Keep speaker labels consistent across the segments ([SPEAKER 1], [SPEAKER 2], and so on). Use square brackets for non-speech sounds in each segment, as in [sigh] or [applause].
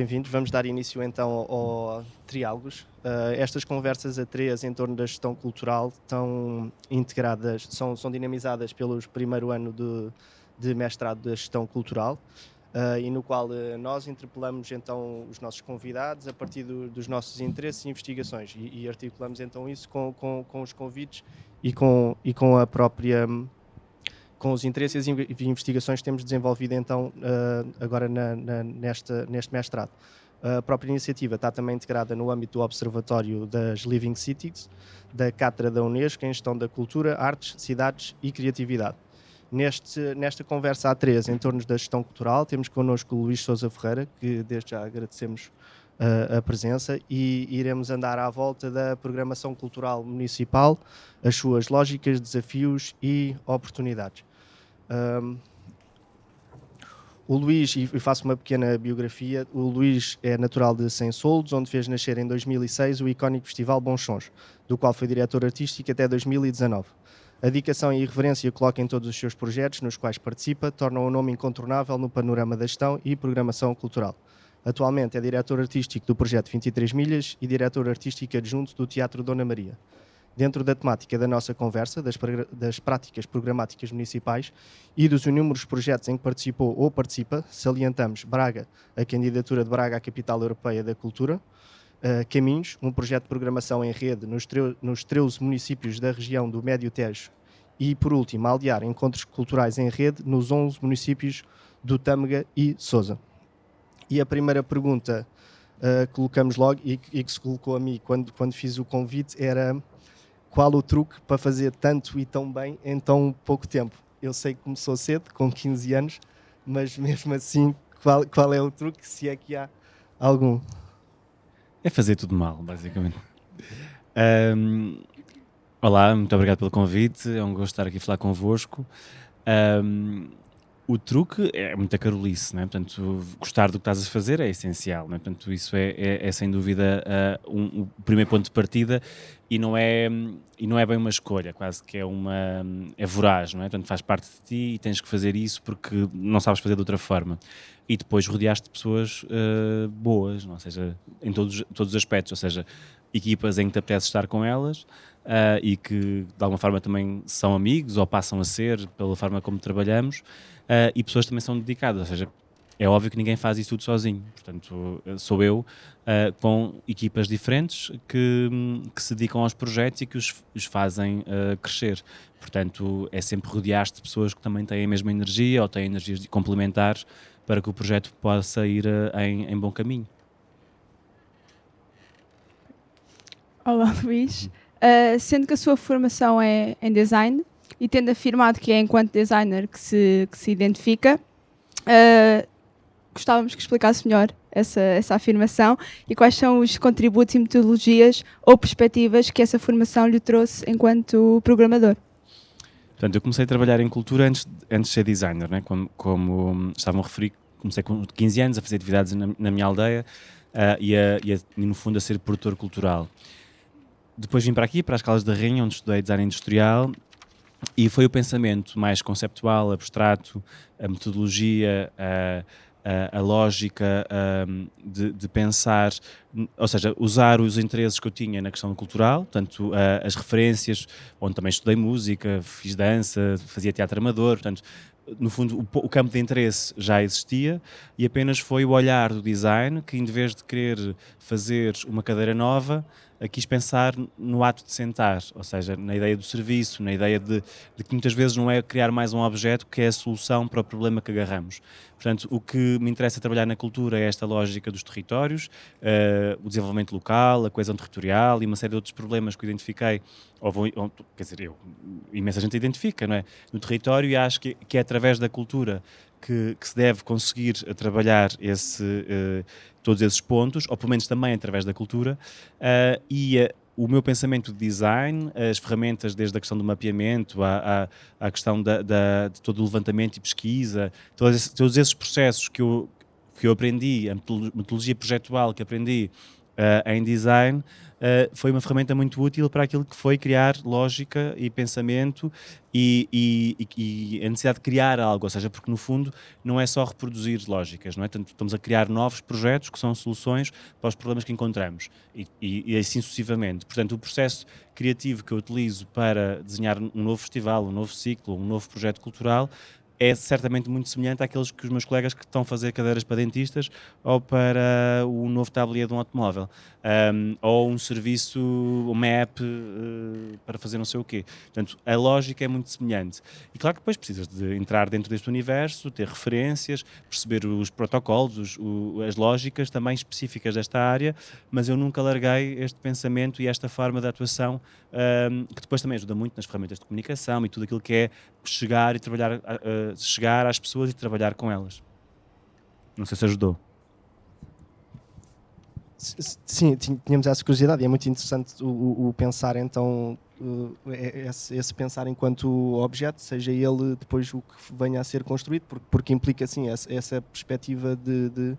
[SPEAKER 1] Bem-vindos. Vamos dar início então ao, ao Triálogos. Uh, estas conversas a três em torno da gestão cultural estão integradas, são, são dinamizadas pelos primeiro ano de, de mestrado da gestão cultural. Uh, e no qual uh, nós interpelamos então os nossos convidados a partir do, dos nossos interesses e investigações e, e articulamos então isso com, com, com, os convites e com, e com a própria com os interesses e investigações que temos desenvolvido então uh, agora na, na, nesta, neste mestrado. A própria iniciativa está também integrada no âmbito do Observatório das Living Cities, da Cátedra da Unesco em Gestão da Cultura, Artes, Cidades e Criatividade. Neste, nesta conversa a três em torno da gestão cultural, temos connosco o Luís Sousa Ferreira, que desde já agradecemos uh, a presença, e iremos andar à volta da programação cultural municipal, as suas lógicas, desafios e oportunidades. Um, o Luís, e faço uma pequena biografia, o Luís é natural de Sem Soldos, onde fez nascer em 2006 o icónico Festival Bons Sons, do qual foi diretor artístico até 2019. A dedicação e irreverência coloca em todos os seus projetos nos quais participa, tornam o nome incontornável no panorama da gestão e programação cultural. Atualmente é diretor artístico do projeto 23 Milhas e diretor artístico adjunto do Teatro Dona Maria dentro da temática da nossa conversa, das, das, práticas programáticas municipais e dos inúmeros projetos em que participou ou participa, salientamos Braga, a candidatura de Braga à Capital Europeia da Cultura, uh, Caminhos, um projeto de programação em rede nos, nos 13 municípios da região do Médio Tejo e, por último, Aldear, encontros culturais em rede nos 11 municípios do Tâmega e Sousa. E a primeira pergunta uh, colocamos logo, e, e, que se colocou a mim quando, quando fiz o convite, era qual o truque para fazer tanto e tão bem em tão pouco tempo? Eu sei que começou cedo, com 15 anos, mas [laughs] mesmo assim, qual, qual é o truque, se é que há algum?
[SPEAKER 2] É fazer tudo mal, basicamente. Um, olá, muito obrigado pelo convite, é um gosto estar aqui a falar convosco. Um, o truque é muita carolice, né? portanto, gostar do que estás a fazer é essencial, né? portanto, isso é, é, é sem dúvida uh, um, um, primeiro ponto de partida e não, é, e não é bem uma escolha, quase que é uma, é voraz, não é? portanto, faz parte de ti e tens que fazer isso porque não sabes fazer de outra forma. E depois rodeaste de pessoas uh, boas, não? ou seja, em todos, todos os aspectos, ou seja, equipas em que te apetece estar com elas, Uh, e que de alguma forma também são amigos ou passam a ser pela forma como trabalhamos uh, e pessoas também são dedicadas, ou seja, é óbvio que ninguém faz isso tudo sozinho, portanto sou eu uh, com equipas diferentes que, que, se dedicam aos projetos e que os, os fazem crescer, portanto é sempre rodear-te de pessoas que também têm a mesma energia ou têm energias complementares para que o projeto possa ir em, em bom caminho.
[SPEAKER 3] Olá Luís, uh, sendo que a sua formação é em design e tendo afirmado que é enquanto designer que se, que se identifica, uh, gostávamos que explicasse melhor essa, essa afirmação e quais são os contributos e metodologias ou perspectivas que essa formação lhe trouxe enquanto programador.
[SPEAKER 2] Portanto, eu comecei a trabalhar em cultura antes, antes de ser designer, né? como, como estavam a referir, comecei com 15 anos a fazer atividades na, na minha aldeia uh, e, a, e, a, e, no fundo, a ser produtor cultural. Depois vim para aqui, para as Calas da Rainha, onde estudei design industrial e foi o pensamento mais conceptual, abstrato, a metodologia, a, a, a lógica um, de, de, pensar, ou seja, usar os interesses que eu tinha na questão cultural, portanto, as referências, onde também estudei música, fiz dança, fazia teatro amador, portanto, no fundo, o, o, campo de interesse já existia e apenas foi o olhar do design que, em vez de querer fazer uma cadeira nova, quis pensar no ato de sentar, ou seja, na ideia do serviço, na ideia de, de, que muitas vezes não é criar mais um objeto que é a solução para o problema que agarramos. Portanto, o que me interessa trabalhar na cultura é esta lógica dos territórios, uh, o desenvolvimento local, a coesão territorial e uma série de outros problemas que eu identifiquei, ou, vou, ou quer dizer, eu, imensa gente identifica, não é? No território e acho que, que é através da cultura que, que, se deve conseguir trabalhar esse, uh, todos esses pontos, ou pelo menos também através da cultura, uh, e uh, o meu pensamento de design, as ferramentas desde a questão do mapeamento, à, à, à questão da, da, de todo o levantamento e pesquisa, todos, todos esses processos que eu, que eu aprendi, a metodologia projetual que aprendi em design, uh, foi uma ferramenta muito útil para aquilo que foi criar lógica e pensamento e, e, e, a necessidade de criar algo, ou seja, porque no fundo não é só reproduzir lógicas, não é? Estamos a criar novos projetos que são soluções para os problemas que encontramos e, e, assim sucessivamente. Portanto, o processo criativo que eu utilizo para desenhar um novo festival, um novo ciclo, um novo projeto cultural é certamente muito semelhante àqueles que os meus colegas que estão a fazer cadeiras para dentistas ou para o novo tabuleiro de um automóvel. Um, ou um serviço, uma app uh, para fazer não sei o quê. Portanto, a lógica é muito semelhante. E claro que depois precisas de entrar dentro deste universo, ter referências, perceber os protocolos, os, o, as lógicas também específicas desta área, mas eu nunca larguei este pensamento e esta forma de atuação um, que depois também ajuda muito nas ferramentas de comunicação e tudo aquilo que é chegar e trabalhar uh, chegar às pessoas e trabalhar com elas. Não sei se ajudou.
[SPEAKER 1] Sim, tínhamos essa curiosidade e é muito interessante o, o pensar então esse, esse, pensar enquanto objeto, seja ele depois o que venha a ser construído, porque, porque implica assim essa, essa perspectiva de, de,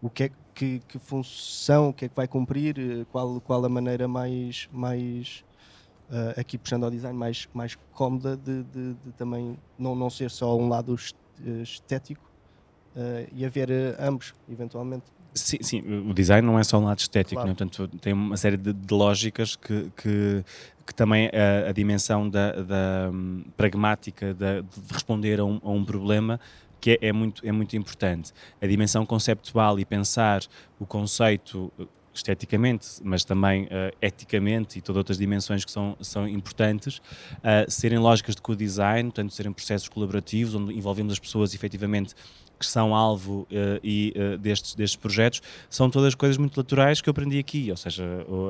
[SPEAKER 1] o que é que, que, função, o que é que vai cumprir, qual, qual a maneira mais, mais uh, aqui puxando ao design mais, mais cómoda de, de, de, também não, não ser só um lado estético uh, e haver ambos, eventualmente.
[SPEAKER 2] Sim, sim, o design não é só um lado estético, claro. né? portanto tem uma série de, de lógicas que, que, que também a, a dimensão da, da um, pragmática da, de responder a um, a um problema que é, é, muito, é muito importante. A dimensão conceptual e pensar o conceito esteticamente, mas também uh, eticamente e todas outras dimensões que são, são importantes, uh, serem lógicas de co-design, portanto, serem processos colaborativos, onde envolvemos as pessoas efetivamente que são alvo uh, e, uh, destes, destes projetos, são todas coisas muito naturais que eu aprendi aqui, ou seja,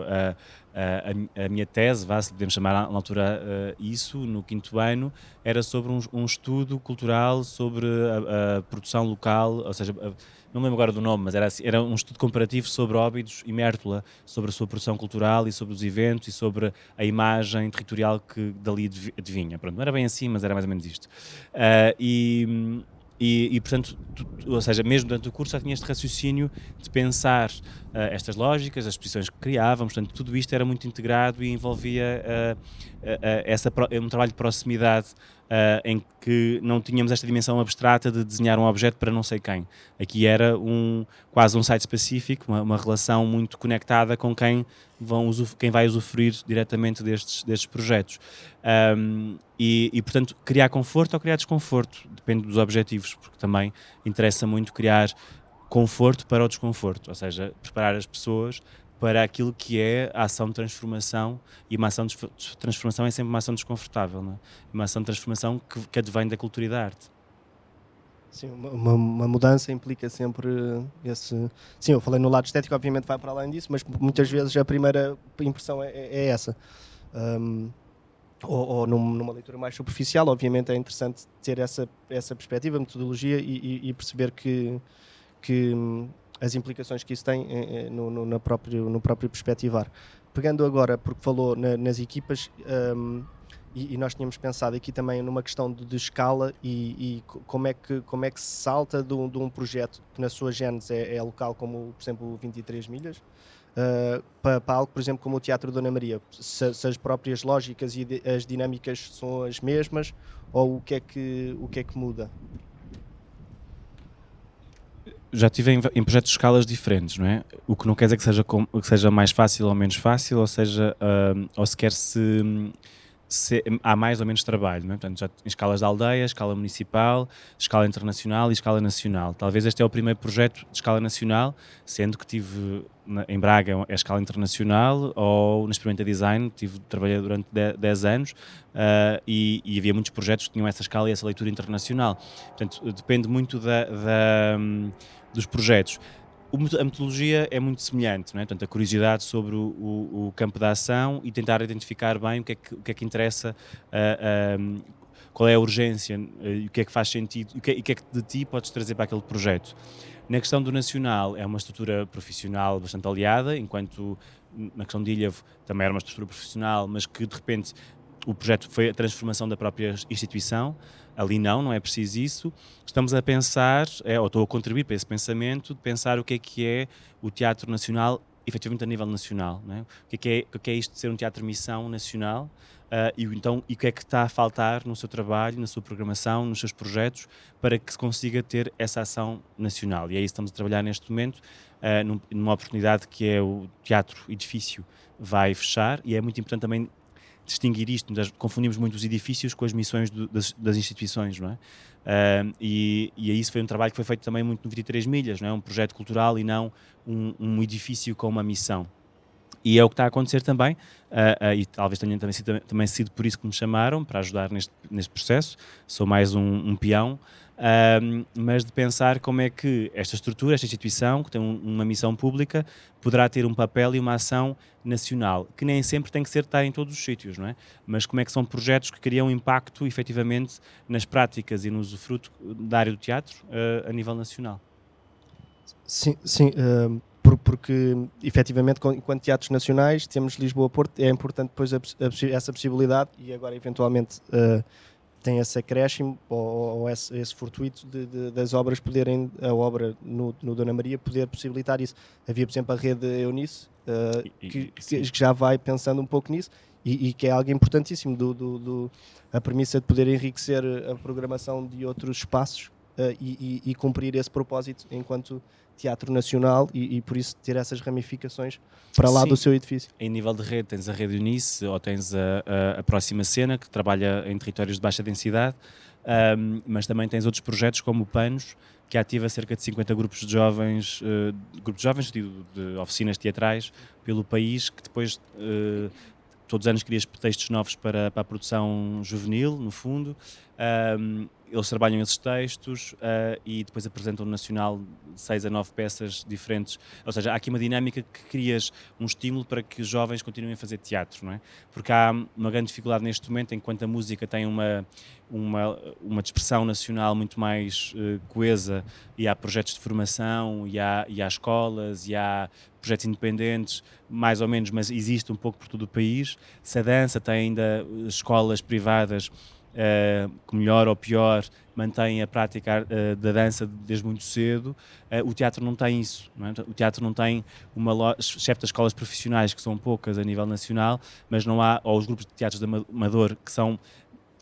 [SPEAKER 2] a, a, a minha tese, vá, se podemos chamar na altura isso, no quinto ano, era sobre um, um estudo cultural sobre a, a, produção local, ou seja, não me lembro agora do nome, mas era, assim, era um estudo comparativo sobre Óbidos e Mértola, sobre a sua produção cultural e sobre os eventos e sobre a imagem territorial que dali adivinha. Pronto, não era bem assim, mas era mais ou menos isto. Uh, e, e, e, portanto, tu, ou seja, mesmo durante o curso já tinha este raciocínio de pensar uh, estas lógicas, as exposições que criávamos, portanto, tudo isto era muito integrado e envolvia uh, essa, um trabalho de proximidade uh, em que não tínhamos esta dimensão abstrata de desenhar um objeto para não sei quem. Aqui era um, quase um site específico, uma, uma relação muito conectada com quem, vão quem vai usufruir diretamente destes, destes projetos. Um, e, e, portanto, criar conforto ou criar desconforto, depende dos objetivos, porque também interessa muito criar conforto para o desconforto, ou seja, preparar as pessoas para aquilo que é a ação de transformação e uma ação de transformação é sempre uma ação desconfortável, não é? uma ação de transformação que, que advém da cultura e da arte.
[SPEAKER 1] Sim, uma, uma, mudança implica sempre esse. Sim, eu falei no lado estético, obviamente vai para além disso, mas muitas vezes a primeira impressão é, é essa. Um, ou, ou numa leitura mais superficial, obviamente é interessante ter essa, essa perspectiva, metodologia e, e, e perceber que, que as implicações que isso tem eh, eh, no, no, no, próprio, no próprio perspectivar. Pegando agora, porque falou na, nas equipas, um, e, e, nós tínhamos pensado aqui também numa questão de, de escala e, e, como, é que, como é que se salta de um, de um projeto que na sua gênese é, é local, como por exemplo 23 milhas, uh, para, para, algo, por exemplo, como o Teatro Dona Maria. Se, se as próprias lógicas e de, as dinâmicas são as mesmas ou o que é que, o que, é que muda?
[SPEAKER 2] Já tive em, em, projetos de escalas diferentes, não é? O que não quer dizer que seja, com, que seja mais fácil ou menos fácil, ou seja, uh, ou sequer se, se, há mais ou menos trabalho, não é? Portanto, já em escalas de aldeia, escala municipal, escala internacional e escala nacional. Talvez este é o primeiro projeto de escala nacional, sendo que tive na, em Braga é a escala internacional, ou na Experimenta Design, tive, trabalhei durante 10 anos uh, e, e, havia muitos projetos que tinham essa escala e essa leitura internacional. Portanto, depende muito da, da um, dos projetos. A metodologia é muito semelhante, não é? Portanto, a curiosidade sobre o, o, o campo da ação e tentar identificar bem o que é que, que, é que interessa, uh, uh, qual é a urgência, uh, o que é que faz sentido, e o é, o que é que de ti podes trazer para aquele projeto. Na questão do nacional, é uma estrutura profissional bastante aliada, enquanto na questão de Ilhavo também era uma estrutura profissional, mas que de repente o projeto foi a transformação da própria instituição. Ali não, não é preciso isso. Estamos a pensar, é, ou estou a contribuir para esse pensamento, de pensar o que é que é o Teatro Nacional efetivamente a nível nacional. É? O, que é, que é, o que é isto de ser um teatro missão nacional? Uh, e, então, e o que é que está a faltar no seu trabalho, na sua programação, nos seus projetos, para que se consiga ter essa ação nacional? E é isso que estamos a trabalhar neste momento, uh, numa oportunidade que é o Teatro Edifício vai fechar, e é muito importante também distinguir isto, confundimos muito os edifícios com as missões do, das, das, instituições, não é? Uh, e, e isso foi um trabalho que foi feito também muito no 23 Milhas, não é? um projeto cultural e não um, um edifício com uma missão. E é o que está a acontecer também, uh, uh, e talvez tenha também sido, também sido por isso que me chamaram, para ajudar neste, neste processo. Sou mais um, um peão, uh, mas de pensar como é que esta estrutura, esta instituição, que tem um, uma missão pública, poderá ter um papel e uma ação nacional, que nem sempre tem que ser estar em todos os sítios, não é? Mas como é que são projetos que criam impacto, efetivamente, nas práticas e no usufruto da área do teatro a nível nacional.
[SPEAKER 1] Sim, sim porque efetivamente, enquanto teatros nacionais, temos Lisboa-Porto, é importante depois a, a, essa possibilidade e agora eventualmente uh, tem esse acréscimo ou, ou esse, esse, fortuito de, de, das obras poderem, a obra no, no, Dona Maria poder possibilitar isso. Havia, por exemplo, a rede Eunice, uh, e, que, que, já vai pensando um pouco nisso e, e que é algo importantíssimo, do, do, do, a premissa de poder enriquecer a programação de outros espaços uh, e, cumprir esse propósito enquanto teatro nacional e, e, por isso ter essas ramificações para lá Sim. do seu edifício.
[SPEAKER 2] Em nível de rede, tens a Rede Unice ou tens a, a, a Próxima Cena, que trabalha em territórios de baixa densidade, um, mas também tens outros projetos como o PANOS, que ativa cerca de 50 grupos de jovens, uh, grupos de jovens de, de, oficinas teatrais pelo país, que depois uh, todos os anos crias textos novos para, para a produção juvenil, no fundo. Um, eles trabalham esses textos uh, e depois apresentam no Nacional seis a nove peças diferentes. Ou seja, há aqui uma dinâmica que crias um estímulo para que os jovens continuem a fazer teatro, não é? Porque há uma grande dificuldade neste momento, enquanto a música tem uma, uma, uma dispersão nacional muito mais uh, coesa e há projetos de formação, e há, e há escolas, e há projetos independentes, mais ou menos, mas existe um pouco por todo o país. Se a dança tem ainda escolas privadas que melhor ou pior mantém a prática uh, da dança desde muito cedo, uh, o teatro não tem isso. Não é? O teatro não tem uma exceto as escolas profissionais, que são poucas a nível nacional, mas não há, ou os grupos de teatros de amador, que são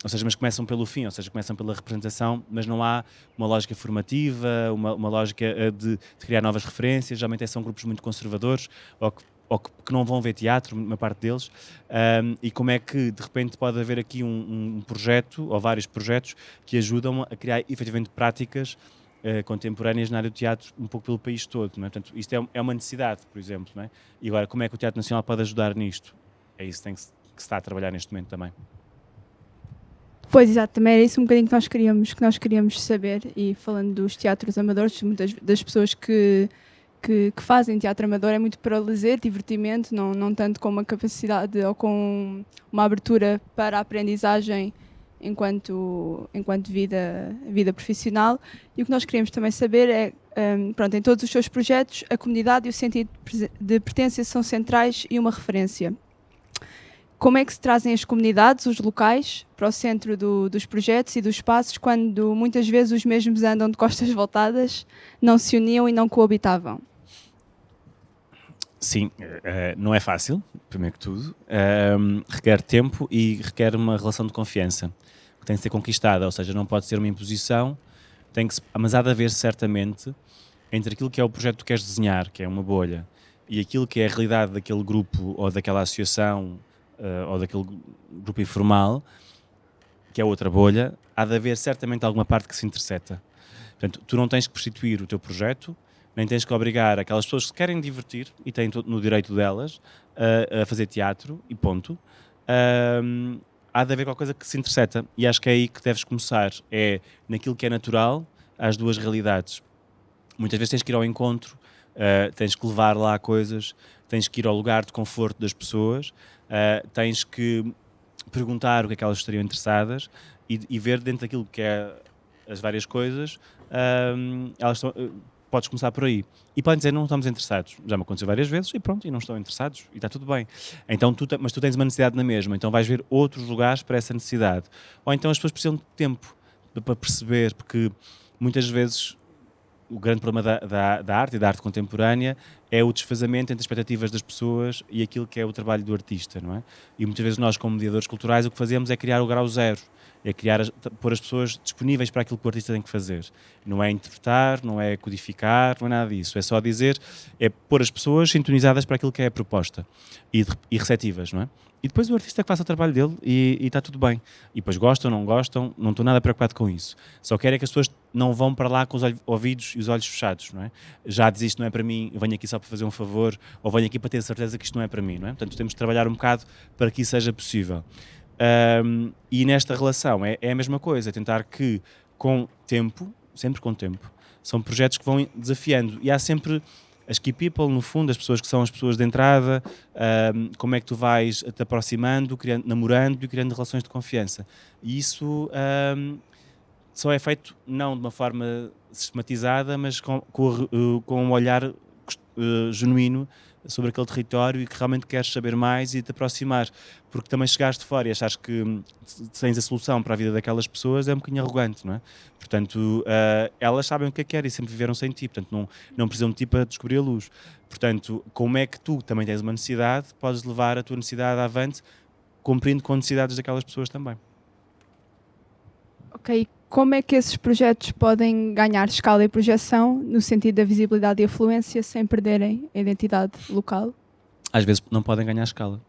[SPEAKER 2] ou seja, mas começam pelo fim, ou seja, começam pela representação, mas não há uma lógica formativa, uma, uma lógica de, de, criar novas referências, geralmente são grupos muito conservadores, ou que ou que, que, não vão ver teatro, uma parte deles, um, e como é que de repente pode haver aqui um, um, projeto, ou vários projetos, que ajudam a criar efetivamente práticas uh, contemporâneas na área do teatro, um pouco pelo país todo. Não é? Portanto, isto é, é uma necessidade, por exemplo. Não é? E agora, como é que o Teatro Nacional pode ajudar nisto? É isso que, tem que, se, que se está a trabalhar neste momento também.
[SPEAKER 3] Pois, exato, também era isso um bocadinho que nós queríamos, que nós queríamos saber, e falando dos teatros amadores, muitas das pessoas que que, que, fazem teatro amador é muito para lazer, divertimento, não, não tanto com uma capacidade ou com uma abertura para a aprendizagem enquanto, enquanto vida, vida profissional. E o que nós queremos também saber é, um, pronto, em todos os seus projetos, a comunidade e o sentido de pertença são centrais e uma referência. Como é que se trazem as comunidades, os locais, para o centro do, dos projetos e dos espaços, quando muitas vezes os mesmos andam de costas [laughs] voltadas, não se uniam e não coabitavam?
[SPEAKER 2] Sim, uh, não é fácil, primeiro que tudo. Uh, requer tempo e requer uma relação de confiança que tem que ser conquistada, ou seja, não pode ser uma imposição, tem que se, mas há de haver certamente entre aquilo que é o projeto que queres desenhar, que é uma bolha, e aquilo que é a realidade daquele grupo ou daquela associação uh, ou daquele grupo informal, que é outra bolha, há de haver certamente alguma parte que se interseta. Portanto, tu não tens que prostituir o teu projeto, nem tens que obrigar aquelas pessoas que querem divertir e têm no direito delas a, a fazer teatro e ponto. Um, há de haver qualquer coisa que se interseta e acho que é aí que deves começar. É naquilo que é natural, às duas realidades. Muitas vezes tens que ir ao encontro, uh, tens que levar lá coisas, tens que ir ao lugar de conforto das pessoas, uh, tens que perguntar o que é que elas estariam interessadas e, e ver dentro daquilo que é as várias coisas, elas estão podes começar por aí. E podem dizer, não estamos interessados. Já me aconteceu várias vezes e pronto, e não estão interessados e está tudo bem. Então, tu, mas tu tens uma necessidade na mesma, então vais ver outros lugares para essa necessidade. Ou então as pessoas precisam de tempo para perceber, porque muitas vezes o grande problema da, da, da, arte e da arte contemporânea é o desfazamento entre as expectativas das pessoas e aquilo que é o trabalho do artista, não é? E muitas vezes nós, como mediadores culturais, o que fazemos é criar o grau zero, é criar, pôr as pessoas disponíveis para aquilo que o artista tem que fazer. Não é interpretar, não é codificar, não é nada disso. É só dizer, é pôr as pessoas sintonizadas para aquilo que é a proposta e, e receptivas, não é? E depois o artista que faça o trabalho dele e está tudo bem. E depois gostam, não gostam, não estou nada preocupado com isso. Só quero é que as pessoas não vão para lá com os ouvidos e os olhos fechados, não é? Já diz isto não é para mim, venho aqui só para fazer um favor, ou venho aqui para ter certeza que isto não é para mim, não é? Portanto, temos de trabalhar um bocado para que isso seja possível. Um, e nesta relação é, é a mesma coisa, tentar que com tempo, sempre com tempo, são projetos que vão desafiando e há sempre as key people, no fundo, as pessoas que são as pessoas de entrada, um, como é que tu vais te aproximando, criando, namorando e criando relações de confiança. E isso um, só é feito não de uma forma sistematizada, mas com, com, com um olhar uh, genuíno sobre aquele território e que realmente queres saber mais e te aproximar. Porque também chegaste fora e achares que hum, tens a solução para a vida daquelas pessoas é um bocadinho arrogante, não é? Portanto, uh, elas sabem o que é que querem e sempre viveram sem ti, portanto, não, não precisam de ti para descobrir a luz. Portanto, como é que tu também tens uma necessidade, podes levar a tua necessidade avante, cumprindo com necessidades daquelas pessoas também.
[SPEAKER 3] Ok, como é que esses projetos podem ganhar escala e projeção no sentido da visibilidade e afluência sem perderem a identidade local?
[SPEAKER 2] Às vezes não podem ganhar escala.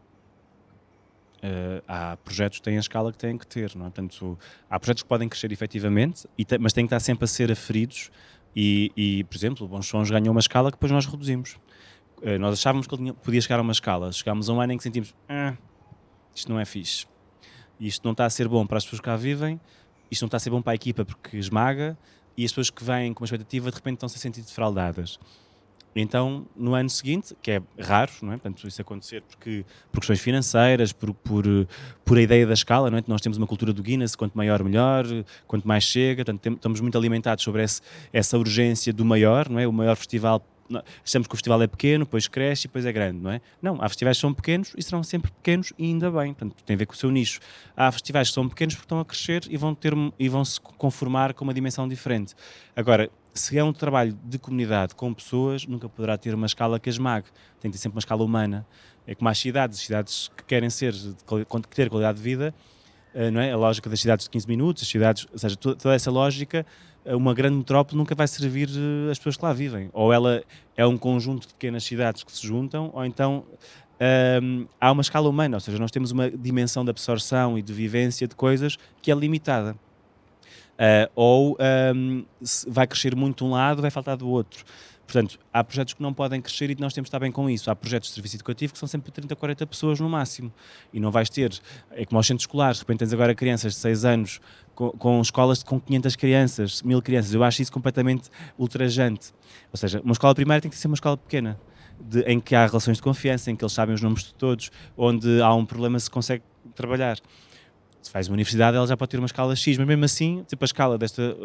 [SPEAKER 2] Uh, há projetos que têm a escala que têm que ter, não é? Portanto, há projetos que podem crescer efetivamente, mas têm que estar sempre a ser aferidos e, e por exemplo, o Bons Sons ganhou uma escala que depois nós reduzimos. Uh, nós achávamos que ele tinha, podia chegar a uma escala, chegámos a um ano em que sentimos ah, isto não é fixe, isto não está a ser bom para as pessoas que cá vivem, isto não está a ser bom para a equipa porque esmaga e as pessoas que vêm com uma expectativa de repente estão-se a sentir defraudadas. Então, no ano seguinte, que é raro, não é? Portanto, isso acontecer porque, por questões financeiras, por, por, por a ideia da escala, não é? Nós temos uma cultura do Guinness, quanto maior, melhor, quanto mais chega, portanto, estamos muito alimentados sobre esse, essa urgência do maior, não é? O maior festival achamos que o festival é pequeno, depois cresce e depois é grande, não é? Não, há festivais que são pequenos e serão sempre pequenos e ainda bem, portanto, tem a ver com o seu nicho. Há festivais que são pequenos porque estão a crescer e vão, ter, e vão se conformar com uma dimensão diferente. Agora, se é um trabalho de comunidade com pessoas, nunca poderá ter uma escala que esmague. Tem que ter sempre uma escala humana. É como as cidades, cidades que querem ser, ter qualidade de vida, não é? A lógica das cidades de 15 minutos, as cidades, ou seja, toda essa lógica uma grande metrópole nunca vai servir eh, as pessoas que lá vivem. Ou ela é um conjunto de pequenas cidades que se juntam, ou então um, há uma escala humana, ou seja, nós temos uma dimensão de absorção e de vivência de coisas que é limitada. Uh, ou um, vai crescer muito um lado, vai faltar do outro. Portanto, há projetos que não podem crescer e nós temos de estar bem com isso. Há projetos de serviço educativo que são sempre 30, 40 pessoas no máximo. E não vais ter, é como aos centros escolares, de repente tens agora crianças de 6 anos com, com escolas com 500 crianças, 1000 crianças. Eu acho isso completamente ultrajante. Ou seja, uma escola primária tem que ser uma escola pequena. De, em que há relações de confiança, em que eles sabem os nomes de todos, onde há um problema se consegue trabalhar se faz uma universidade, ela já pode ter uma escala X, mas mesmo assim, tipo, a escala desta,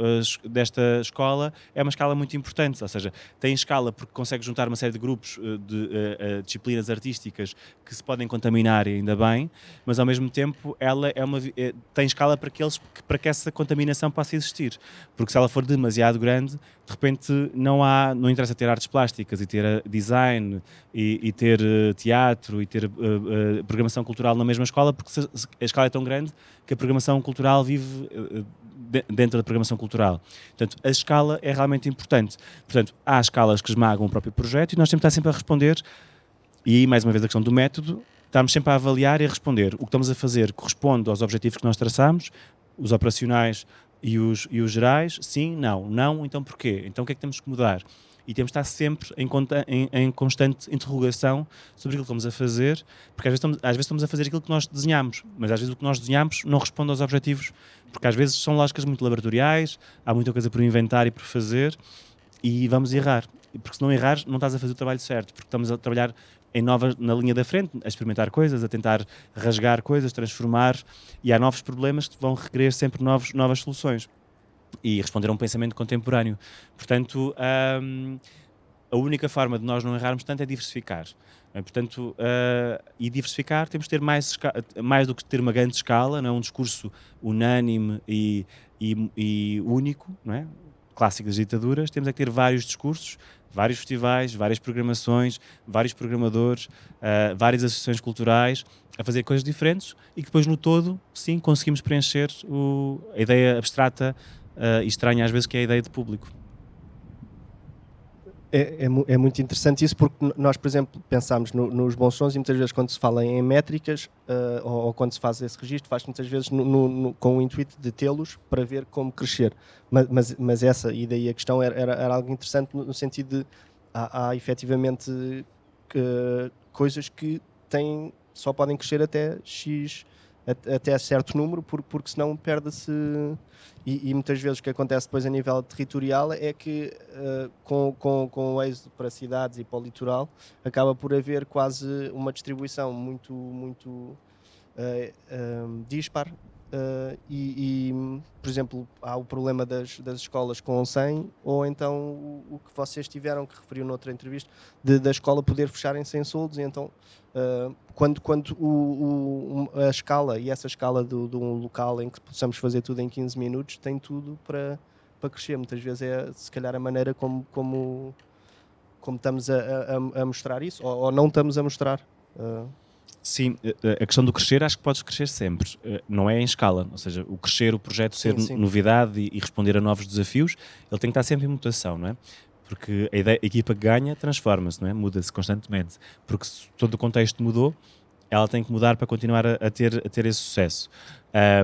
[SPEAKER 2] desta escola é uma escala muito importante, ou seja, tem escala porque consegue juntar uma série de grupos eh, de, de, eh, de disciplinas artísticas que se podem contaminar e ainda bem, mas ao mesmo tempo ela é uma, é, tem escala para que, eles, para que essa contaminação possa existir, porque se ela for demasiado grande, de repente não há, não interessa ter artes plásticas e ter design e, e ter teatro e ter uh, uh, programação cultural na mesma escola, porque a escala é tão grande que a programação cultural vive uh, dentro da programação cultural. Portanto, a escala é realmente importante. Portanto, há escalas que esmagam o próprio projeto e nós temos que estar sempre a responder, e aí, mais uma vez, a questão do método, estamos sempre a avaliar e a responder. O que estamos a fazer corresponde aos objetivos que nós traçamos, os operacionais e os, e os gerais, sim, não, não, então porquê? Então o que é que temos que mudar? e temos de estar sempre em, em, em, constante interrogação sobre aquilo que estamos a fazer, porque às vezes, estamos, às vezes estamos a fazer aquilo que nós desenhamos, mas às vezes o que nós desenhamos não responde aos objetivos, porque às vezes são lógicas muito laboratoriais, há muita coisa por inventar e por fazer, e vamos errar. Porque se não errares, não estás a fazer o trabalho certo, porque estamos a trabalhar em novas, na linha da frente, a experimentar coisas, a tentar rasgar coisas, transformar, e há novos problemas que vão requerer sempre novos, novas soluções e responder a um pensamento contemporâneo. Portanto, um, a única forma de nós não errarmos tanto é diversificar. É, portanto, uh, e diversificar temos de ter mais, mais do que ter uma grande escala, não é? um discurso unânime e, e, e único, não é? clássico das ditaduras, temos é que ter vários discursos, vários festivais, várias programações, vários programadores, uh, várias associações culturais a fazer coisas diferentes e que depois no todo, sim, conseguimos preencher o, a ideia abstrata uh, e estranha às vezes que é a ideia de público
[SPEAKER 1] é, é, é, muito interessante isso porque nós, por exemplo, pensamos no, nos bons sons e muitas vezes quando se fala em métricas uh, ou, ou, quando se faz esse registro, faz muitas vezes no, no, com o intuito de tê-los para ver como crescer. Mas, mas, mas, essa, e daí a questão era, era, era algo interessante no, sentido de há, há efetivamente uh, coisas que têm, só podem crescer até X até certo número, porque, senão perde-se. E, e, muitas vezes o que acontece depois a nível territorial é que, uh, com, com, com o êxodo para cidades e para o litoral, acaba por haver quase uma distribuição muito, muito uh, uh, dispar Uh, e, e, por exemplo, há o problema das, das escolas com 100, ou então o, o, que vocês tiveram, que referiu noutra entrevista, de, da escola poder fechar em 100 soldos, e então uh, quando, quando o, o, a escala, e essa escala de um local em que possamos fazer tudo em 15 minutos, tem tudo para, para crescer. Muitas vezes é, se calhar, a maneira como, como, como estamos a, a, a mostrar isso, ou, ou, não estamos a mostrar. Uh,
[SPEAKER 2] Sim, eh, eh, a questão do crescer acho que podes crescer sempre, eh, não é em escala, ou seja, o crescer, o projeto ser sim, sim. novidade e, responder a novos desafios, ele tem que estar sempre em mutação, não é? Porque a, ideia, a equipa que ganha transforma-se, não é? Muda-se constantemente, porque se todo o contexto mudou, ela tem que mudar para continuar a, a ter, a ter esse sucesso.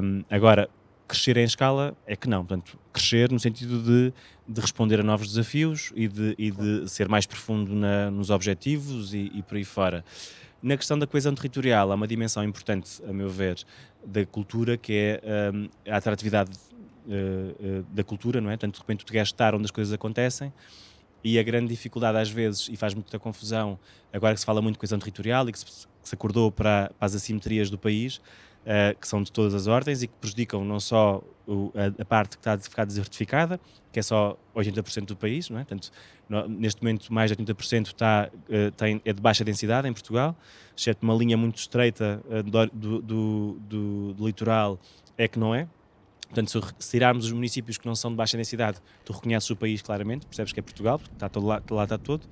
[SPEAKER 2] Um, agora, crescer em escala é que não, portanto, crescer no sentido de, de responder a novos desafios e de, e de ser mais profundo na, nos objetivos e, e por aí fora. Na questão da coesão territorial, há uma dimensão importante, a meu ver, da cultura, que é um, a atratividade uh, uh, da cultura, não é? Portanto, de repente tu queres estar onde as coisas acontecem e a grande dificuldade às vezes, e faz muita confusão, agora que se fala muito de coesão territorial e que se, que se acordou para, para, as assimetrias do país, uh, que são de todas as ordens e que prejudicam não só o, a, a, parte que está a ficar desertificada, que é só 80% do país, não é? Portanto, no, neste momento mais de 80% está, uh, tem, é de baixa densidade em Portugal, exceto uma linha muito estreita uh, do, do, do, do, litoral, é que não é. Portanto, se, tirarmos os municípios que não são de baixa densidade, tu reconheces o país claramente, percebes que é Portugal, porque está todo lá, lá está todo.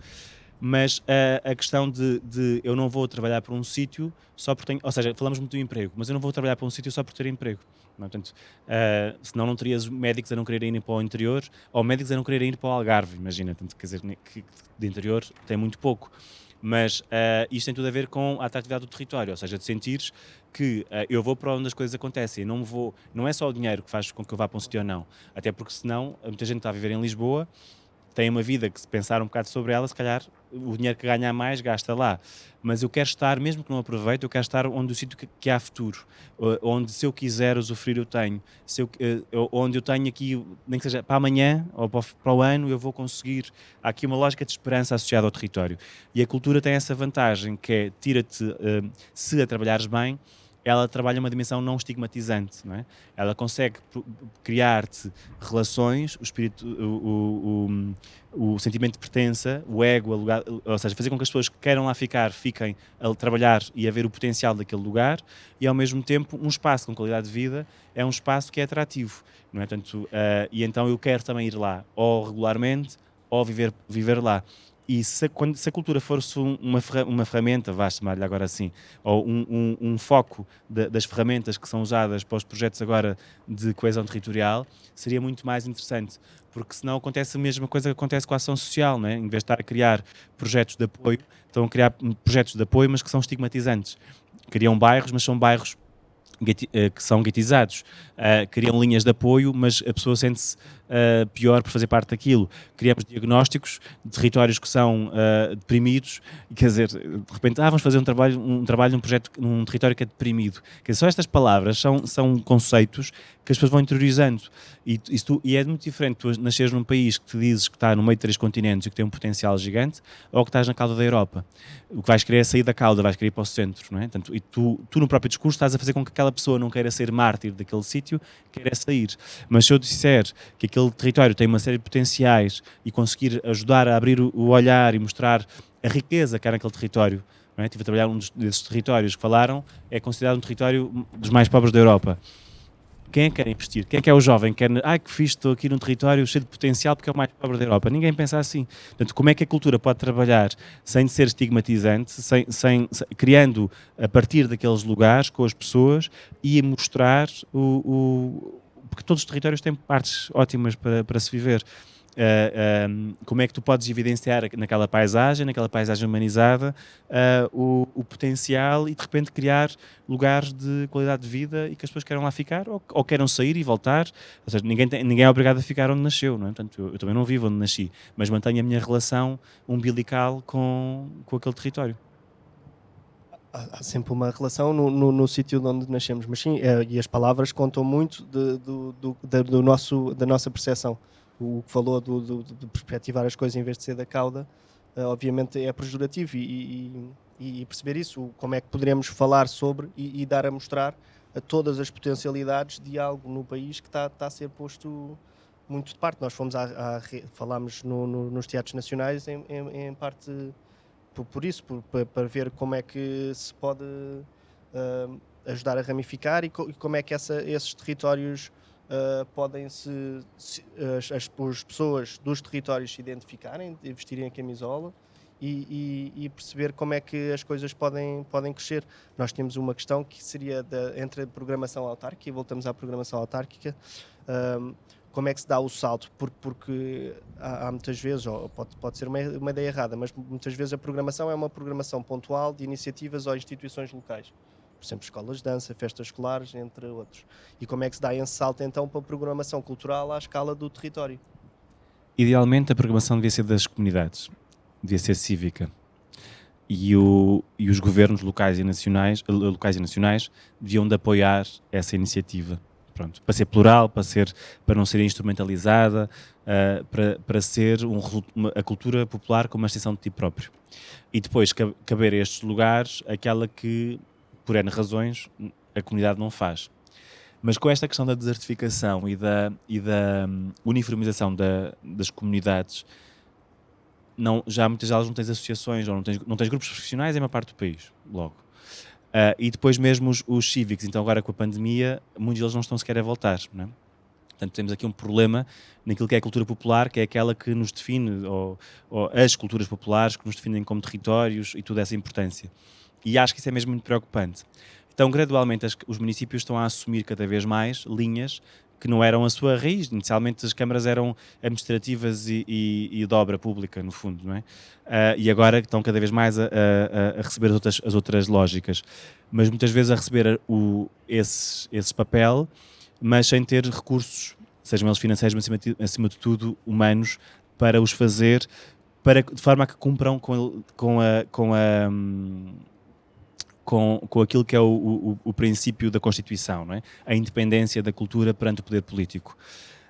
[SPEAKER 2] Mas uh, a questão de, de, eu não vou trabalhar para um sítio só porque tenho, ou seja, falamos muito do emprego, mas eu não vou trabalhar para um sítio só por ter emprego. Não, portanto, uh, senão não terias médicos a não quererem ir para o interior ou médicos a não quererem ir para o Algarve, imagina. Portanto, quer dizer, que de interior tem muito pouco. Mas uh, isto tem tudo a ver com a atratividade do território, ou seja, de sentires que uh, eu vou para onde as coisas acontecem, não vou, não é só o dinheiro que faz com que eu vá para um sítio ou não, até porque senão muita gente está a viver em Lisboa tem uma vida que se pensar um bocado sobre ela, se calhar o dinheiro que ganha mais gasta lá. Mas eu quero estar, mesmo que não aproveite, eu quero estar onde o sítio que, que, há futuro, onde se eu quiser usufruir eu tenho, se eu, eh, onde eu tenho aqui, nem que seja para amanhã ou para para o ano, eu vou conseguir. Há aqui uma lógica de esperança associada ao território. E a cultura tem essa vantagem que é tira-te, eh, se a trabalhares bem, ela trabalha uma dimensão não estigmatizante, não é? Ela consegue criar-te relações, o espírito, o, o, o, sentimento de pertença, o ego, lugar, ou seja, fazer com que as pessoas que queiram lá ficar fiquem a trabalhar e a ver o potencial daquele lugar e ao mesmo tempo um espaço com qualidade de vida é um espaço que é atrativo, não é? Portanto, uh, e então eu quero também ir lá, ou regularmente, ou viver, viver lá. E se, quando, se a cultura fosse uma, uma ferramenta, vá chamar-lhe agora assim, ou um, um, um foco de, das ferramentas que são usadas para os projetos agora de coesão territorial, seria muito mais interessante. Porque senão acontece a mesma coisa que acontece com a ação social, não é? em vez de estar a criar projetos de apoio, estão a criar projetos de apoio, mas que são estigmatizantes. Criam bairros, mas são bairros eh, que são guetizados, uh, criam linhas de apoio, mas a pessoa sente-se uh, pior por fazer parte daquilo. Criamos diagnósticos de territórios que são uh, deprimidos, quer dizer, de repente, ah, vamos fazer um trabalho, um trabalho num projeto num território que é deprimido. Quer dizer, só estas palavras são, são conceitos que as pessoas vão interiorizando. E, tu, e é muito diferente tu nasceres num país que te dizes que está no meio de três continentes e que tem um potencial gigante, ou que estás na cauda da Europa. O que vais querer é sair da cauda, vais querer ir para o centro, não é? Portanto, e tu, tu no próprio discurso estás a fazer com que aquela pessoa não queira ser mártir daquele sítio, queira sair. Mas se eu disser que aquele território tem uma série de potenciais e conseguir ajudar a abrir o olhar e mostrar a riqueza que há naquele território, não é? Estive a trabalhar um desses territórios que falaram, é considerado um território dos mais pobres da Europa Quem é que quer investir? Quem é que é o jovem? Quer, ai que fiz, estou aqui num território cheio de potencial porque é o mais pobre da Europa. Ninguém pensa assim. Portanto, como é que a cultura pode trabalhar sem ser estigmatizante, sem, sem, sem criando a partir daqueles lugares com as pessoas e mostrar o porque todos os territórios têm partes ótimas para, para se viver. Uh, como é que tu podes evidenciar naquela paisagem, naquela paisagem humanizada, uh, o, o, potencial e de repente criar lugares de qualidade de vida e que as pessoas queiram lá ficar ou, ou queiram sair e voltar. Ou seja, ninguém, tem, ninguém é obrigado a ficar onde nasceu, não é? Portanto, eu, eu, também não vivo onde nasci, mas mantenho a minha relação umbilical com, com aquele território.
[SPEAKER 1] Há sempre uma relação no, no, no sítio onde nascemos, mas sim, é, e as palavras contam muito de, do, do, da, do nosso, da nossa percepção o que falou do, do, de perspectivar as coisas em vez de ser da cauda, uh, obviamente é pejorativo e, e, e, perceber isso, como é que poderemos falar sobre e, e, dar a mostrar a todas as potencialidades de algo no país que está, tá a ser posto muito de parte. Nós fomos a, a falámos no, nos teatros nacionais em, em, em parte por, por isso, por, para, ver como é que se pode uh, ajudar a ramificar e, co, e, como é que essa, esses territórios uh, podem se, se as, as, as, pessoas dos territórios se identificarem, vestirem a camisola e, e, e, perceber como é que as coisas podem, podem crescer. Nós temos uma questão que seria da, entre a programação autárquica, e voltamos à programação autárquica, um, como é que se dá o salto, porque, porque há, há, muitas vezes, ou pode, pode ser uma, uma ideia errada, mas muitas vezes a programação é uma programação pontual de iniciativas ou instituições locais por exemplo, escolas de dança, festas escolares, entre outros. E como é que se dá esse salto então para a programação cultural à escala do território?
[SPEAKER 2] Idealmente a programação devia ser das comunidades, devia ser cívica. E, o, e os governos locais e, nacionais, locais e nacionais deviam de apoiar essa iniciativa. Pronto, para ser plural, para, ser, para não ser instrumentalizada, uh, para, para ser um, uma, a cultura popular como uma extensão de ti próprio. E depois caber a estes lugares aquela que por N razões, a comunidade não faz. Mas com esta questão da desertificação e da, e da um, uniformização da, das comunidades, não, já muitas delas não tens associações ou não tens, não tens grupos profissionais em uma parte do país, logo. Uh, e depois mesmo os, os, cívicos, então agora com a pandemia, muitos deles não estão sequer a voltar, não é? Portanto, temos aqui um problema naquilo que é a cultura popular, que é aquela que nos define, ou, ou as culturas populares que nos definem como territórios e toda essa importância. E acho que isso é mesmo muito preocupante. Então, gradualmente, as, os municípios estão a assumir cada vez mais linhas que não eram a sua raiz. Inicialmente as câmaras eram administrativas e, e, e de obra pública, no fundo, não é? Uh, e agora estão cada vez mais a, a, a receber as outras, as outras, lógicas. Mas muitas vezes a receber o, esse, esse papel, mas sem ter recursos, sejam eles financeiros, mas acima de, acima de tudo humanos, para os fazer, para, de forma a que cumpram com, com a... Com a hum, com, com aquilo que é o, o, o, princípio da Constituição, não é? a independência da cultura perante o poder político.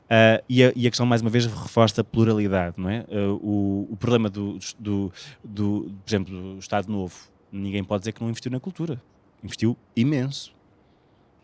[SPEAKER 2] Uh, e, a, e, a, questão, mais uma vez, reforça a pluralidade. Não é? Uh, o, o, problema do, do, do, por exemplo, do Estado Novo, ninguém pode dizer que não investiu na cultura. Investiu imenso.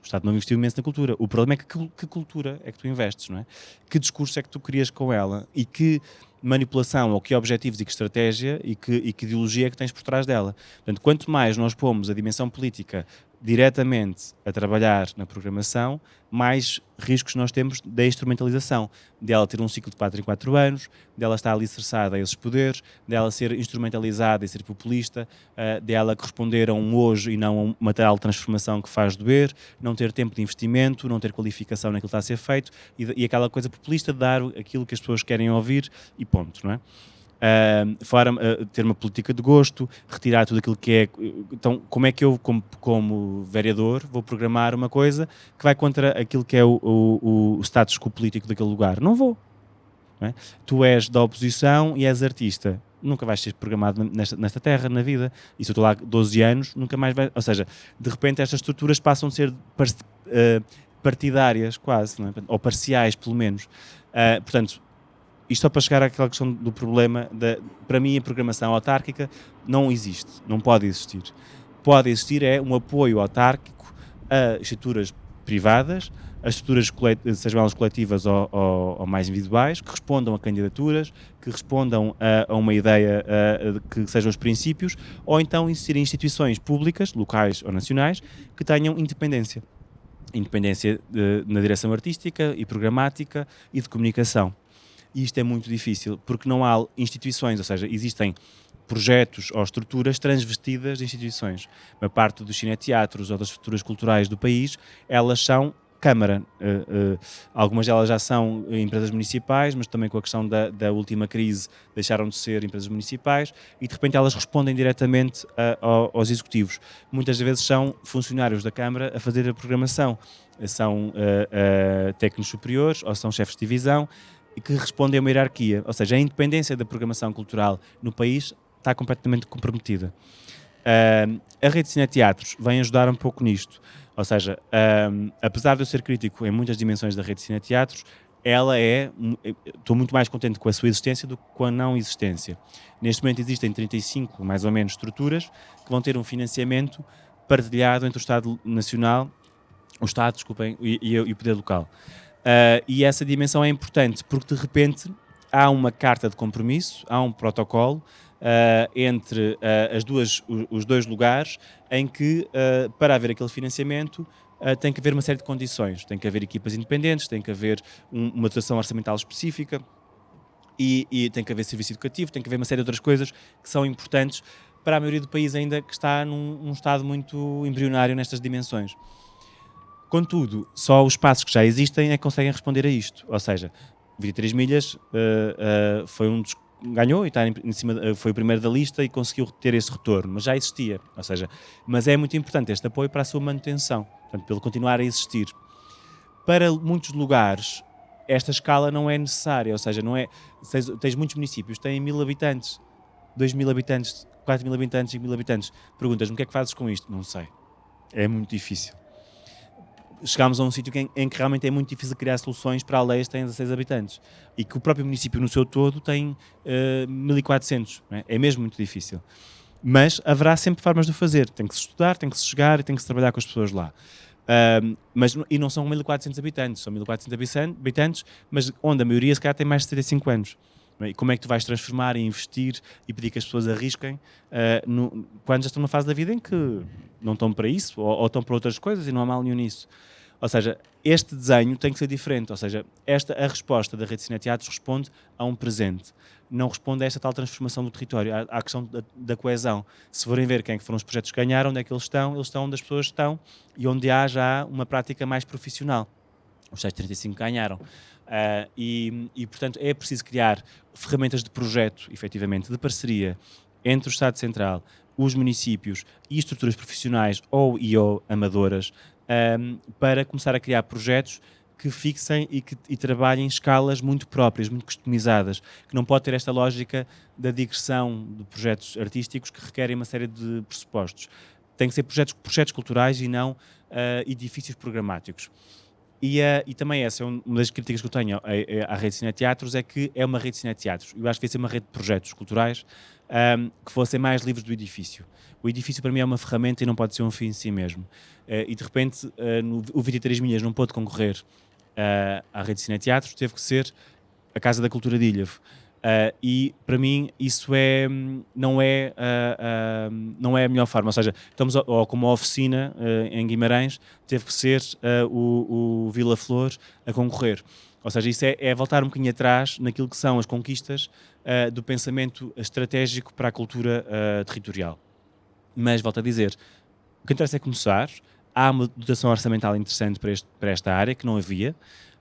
[SPEAKER 2] O Estado Novo investiu imenso na cultura. O problema é que, que, que cultura é que tu investes, não é? Que discurso é que tu crias com ela e que manipulação ou que objetivos e que estratégia e que, e que ideologia é que tens por trás dela. Portanto, quanto mais nós pomos a dimensão política diretamente a trabalhar na programação, mais riscos nós temos da instrumentalização, dela ter um ciclo de 4 em 4 anos, dela estar alicerçada a esses poderes, dela ser instrumentalizada e ser populista, uh, dela corresponder a um hoje e não a um material de transformação que faz doer, não ter tempo de investimento, não ter qualificação naquilo que está a ser feito e, e aquela coisa populista de dar aquilo que as pessoas querem ouvir e ponto, não é? Uh, fora, uh, ter uma política de gosto, retirar tudo aquilo que é. Então, como é que eu, como, como vereador, vou programar uma coisa que vai contra aquilo que é o, o, o status quo político daquele lugar? Não vou. Não é? Tu és da oposição e és artista nunca vais ser programado nesta, nesta terra, na vida. E se eu estou lá 12 anos, nunca mais vai. Ou seja, de repente estas estruturas passam a ser uh, partidárias, quase, é? ou parciais, pelo menos. Uh, portanto, isto só para chegar àquela questão do problema, da, para mim a programação autárquica não existe, não pode existir. Pode existir é um apoio autárquico a estruturas privadas, a estruturas, sejam elas coletivas ou, ou, ou, mais individuais, que respondam a candidaturas, que respondam a, a uma ideia a, que sejam os princípios, ou então existirem instituições públicas, locais ou nacionais, que tenham independência independência de, na direção artística e programática e de comunicação. E isto é muito difícil, porque não há instituições, ou seja, existem projetos ou estruturas transvestidas de instituições. Uma parte dos cineteatros ou das estruturas culturais do país, elas são Câmara. Uh, uh, algumas delas já são empresas municipais, mas também com a questão da, da, última crise deixaram de ser empresas municipais e de repente elas respondem diretamente uh, aos executivos. Muitas vezes são funcionários da Câmara a fazer a programação. São técnicos superiores ou são chefes de divisão que respondem a uma hierarquia. Ou seja, a independência da programação cultural no país está completamente comprometida. a rede de cineteatros vem ajudar um pouco nisto. Ou seja, um, apesar de eu ser crítico em muitas dimensões da rede de cineteatros, ela é. Estou muito mais contente com a sua existência do que com a não existência. Neste momento existem 35, mais ou menos, estruturas que vão ter um financiamento partilhado entre o Estado Nacional, o Estado, desculpem, e, e, e o poder local. Uh, e essa dimensão é importante porque de repente há uma carta de compromisso, há um protocolo uh, entre uh, as duas, os dois lugares em que, para haver aquele financiamento, tem que haver uma série de condições. Tem que haver equipas independentes, tem que haver um, uma dotação orçamental específica e, e, tem que haver serviço educativo, tem que haver uma série de outras coisas que são importantes para a maioria do país ainda que está num, num estado muito embrionário nestas dimensões. Contudo, só os espaços que já existem é que conseguem responder a isto. Ou seja, 23 milhas uh, uh, foi um dos ganhou e está em cima, eh, foi o primeiro da lista e conseguiu ter esse retorno, mas já existia, ou seja, mas é muito importante este apoio para a sua manutenção, portanto, pelo continuar a existir. Para muitos lugares, esta escala não é necessária, ou seja, não é, tens, tens muitos municípios, têm mil habitantes, dois mil habitantes, quatro mil habitantes, cinco mil habitantes, perguntas-me o que é que fazes com isto? Não sei, é muito difícil chegámos a um sítio em, em, que realmente é muito difícil criar soluções para aldeias que têm 16 habitantes e que o próprio município no seu todo tem uh, 1400. É? é mesmo muito difícil. Mas haverá sempre formas de o fazer. Tem que se estudar, tem que se chegar e tem que se trabalhar com as pessoas lá. Uh, mas, e não são 1400 habitantes, são 1400 habitantes, mas onde a maioria se calhar tem mais de 75 anos. É? E como é que tu vais transformar e investir e pedir que as pessoas arrisquem uh, no, quando já estão numa fase da vida em que não estão para isso ou, ou estão para outras coisas e não há mal nenhum nisso. Ou seja, este desenho tem que ser diferente. Ou seja, esta, a resposta da Rede de Cineteatros responde a um presente. Não responde a esta tal transformação do território, à, à questão da, da, coesão. Se forem ver quem é foram os projetos que ganharam, onde é que eles estão, eles estão onde as pessoas estão e onde há já uma prática mais profissional. Os 635 ganharam. Uh, e, e, portanto, é preciso criar ferramentas de projeto, efetivamente, de parceria entre o Estado Central, os municípios e estruturas profissionais ou e ou amadoras um, para começar a criar projetos que fixem e que e trabalhem em escalas muito próprias, muito customizadas, que não pode ter esta lógica da digressão de projetos artísticos que requerem uma série de pressupostos. Tem que ser projetos, projetos culturais e não uh, edifícios programáticos. E, uh, e, também essa é uma das críticas que eu tenho à, à rede de cineteatros, é que é uma rede de cineteatros. Eu acho que devia ser uma rede de projetos culturais um, que fossem mais livres do edifício. O edifício para mim é uma ferramenta e não pode ser um fim em si mesmo. Uh, e de repente uh, no, o 23 Milhas não pôde concorrer uh, à rede de cineteatros, teve que ser a Casa da Cultura de Ilhavo. e para mim isso é, não, é, não é a melhor forma, ou seja, estamos como a oficina em Guimarães, teve que ser o, o Vila Flor a concorrer. Ou seja, isso é, é, voltar um bocadinho atrás naquilo que são as conquistas uh, do pensamento estratégico para a cultura uh, territorial. Mas, volto a dizer, o que interessa é começar. Há uma dotação orçamental interessante para, este, para esta área, que não havia,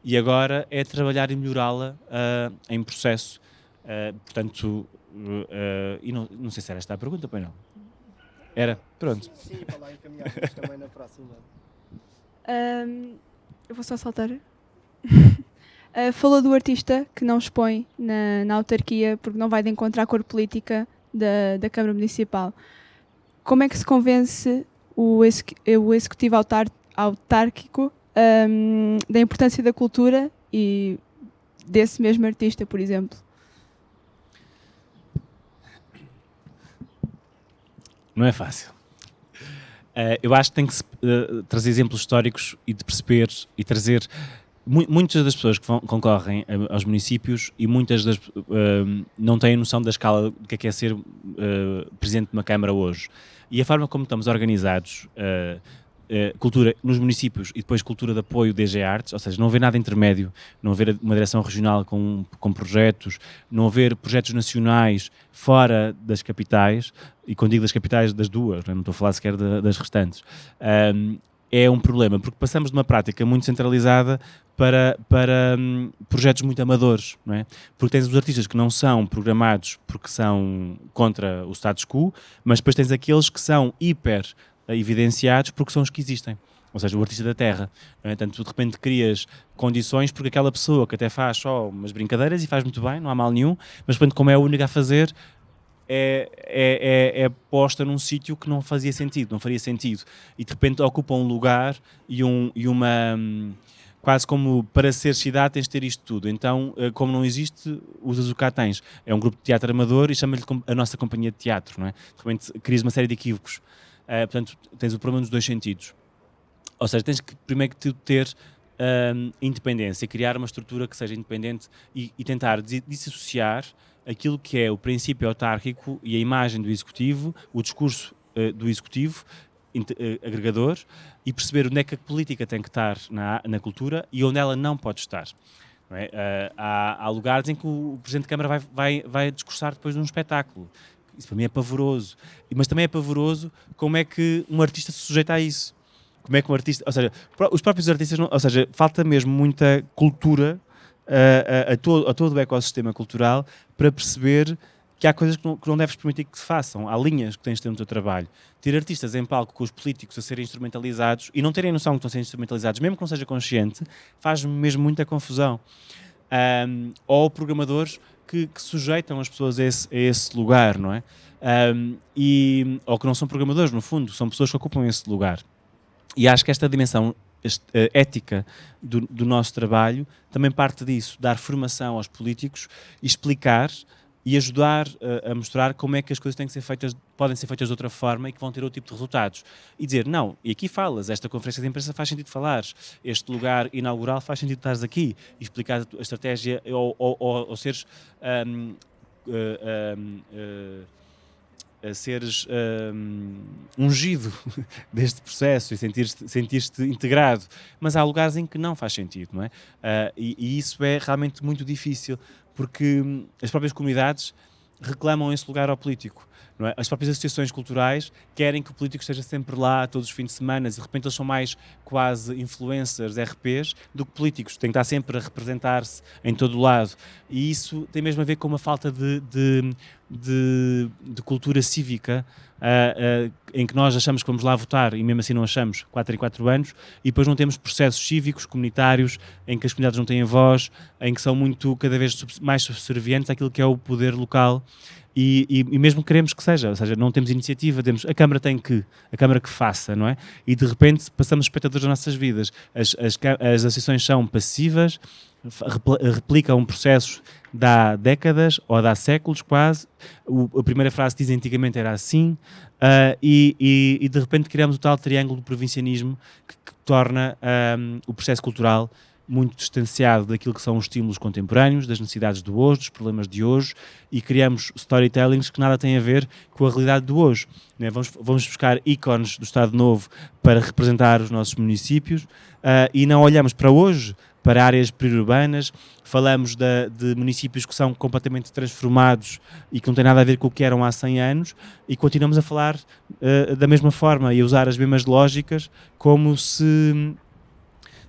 [SPEAKER 2] e agora é trabalhar e melhorá-la uh, em processo. portanto, e não, não sei se era esta a pergunta, pois não. Era? Pronto.
[SPEAKER 1] Sim, para lá encaminhar também na próxima.
[SPEAKER 3] Um, eu vou só saltar. [laughs] Uh, falou do artista que não expõe na, na autarquia porque não vai de encontro à cor política da, da Câmara Municipal. Como é que se convence o, o executivo autar, autárquico um, da importância da cultura e desse mesmo artista, por exemplo?
[SPEAKER 2] Não é fácil. Uh, eu acho que tem que uh, trazer exemplos históricos e de perceber e trazer muitas das pessoas que concorrem aos municípios e muitas das uh, não têm noção da escala do que é, que é ser uh, presidente de uma Câmara hoje. E a forma como estamos organizados, uh, eh, cultura nos municípios e depois cultura de apoio DG Artes, ou seja, não haver nada intermédio, não haver uma direção regional com, com projetos, não haver projetos nacionais fora das capitais, e quando digo das capitais, das duas, não, é? estou a falar sequer de, das restantes, um, é um problema, porque passamos de uma prática muito centralizada para, para um, projetos muito amadores, não é? Porque tens os artistas que não são programados porque são contra o status quo, mas depois tens aqueles que são hiper evidenciados porque são os que existem. Ou seja, o artista da terra. Não é? Tanto tu de repente crias condições porque aquela pessoa que até faz só umas brincadeiras e faz muito bem, não há mal nenhum, mas de repente, como é a única a fazer, é, é, é, é, posta num sítio que não fazia sentido, não faria sentido. E de repente ocupa um lugar e, um, e uma. Quase como para ser cidade tens de ter isto tudo. Então, eh, como não existe, usas o cá tens. É um grupo de teatro amador e chama-lhe a nossa companhia de teatro. Não é? De repente crias uma série de equívocos. Uh, portanto, tens o problema nos dois sentidos. Ou seja, tens que primeiro que ter um, independência, criar uma estrutura que seja independente e, e tentar dissociar aquilo que é o princípio autárquico e a imagem do executivo, o discurso uh, do executivo, uh, agregador, e perceber onde é que a política tem que estar na, na cultura e onde ela não pode estar. Não é? uh, há, há, lugares em que o, o Presidente da Câmara vai, vai, vai discursar depois de um espetáculo. Isso para mim é pavoroso. Mas também é pavoroso como é que um artista se sujeita a isso. Como é que um artista. Ou seja, os próprios artistas. Não, ou seja, falta mesmo muita cultura a, a, todo, a todo o ecossistema cultural para perceber que há coisas que não, que não deves permitir que se façam, há linhas que tens de ter no teu trabalho. Ter artistas em palco com os políticos a serem instrumentalizados e não terem noção que estão a ser instrumentalizados, mesmo que não seja consciente, faz mesmo muita confusão. Um, ou programadores que, que, sujeitam as pessoas a esse, a esse lugar, não é? Um, e, ou que não são programadores, no fundo, são pessoas que ocupam esse lugar. E acho que esta dimensão eh, ética do, do, nosso trabalho também parte disso, dar formação aos políticos, explicar e ajudar uh, a mostrar como é que as coisas têm que ser feitas, podem ser feitas de outra forma e que vão ter outro tipo de resultados. E dizer, não, e aqui falas, esta conferência de imprensa faz sentido falares, este lugar inaugural faz sentido estares aqui, e explicar a estratégia ou, ou, ou, ou seres um, uh, uh, a seres um, ungido [laughs] deste processo e sentir-te sentir integrado, mas há lugares em que não faz sentido, não é? Uh, e, e, isso é realmente muito difícil, porque hum, as próprias comunidades reclamam esse lugar ao político. É? As próprias associações culturais querem que o político esteja sempre lá todos os fins de semana, e de repente eles são mais quase influencers, RPs, do que políticos. Têm que estar sempre a representar-se em todo o lado. E isso tem mesmo a ver com uma falta de, de, de, de cultura cívica. Uh, uh, em que nós achamos que vamos lá votar e mesmo assim não achamos 4 em 4 anos e depois não temos processos cívicos, comunitários, em que as comunidades não têm voz, em que são muito cada vez mais subservientes àquilo que é o poder local e, e, e, mesmo queremos que seja, ou seja, não temos iniciativa, temos, a Câmara tem que, a Câmara que faça, não é? E de repente passamos espectadores das nossas vidas. As, as, as associações são passivas, replicam processos de há décadas ou há séculos quase. O, a primeira frase diz antigamente era assim, uh, e, e, e, de repente criamos o tal triângulo do provincianismo que, que torna um, o processo cultural muito distanciado daquilo que são os estímulos contemporâneos, das necessidades do hoje, dos problemas de hoje, e criamos storytellings que nada têm a ver com a realidade do hoje. Né? Vamos, vamos buscar ícones do Estado Novo para representar os nossos municípios uh, e não olhamos para hoje, para áreas periurbanas, falamos de, de, municípios que são completamente transformados e que não têm nada a ver com o que eram há 100 anos e continuamos a falar uh, da mesma forma e a usar as mesmas lógicas como se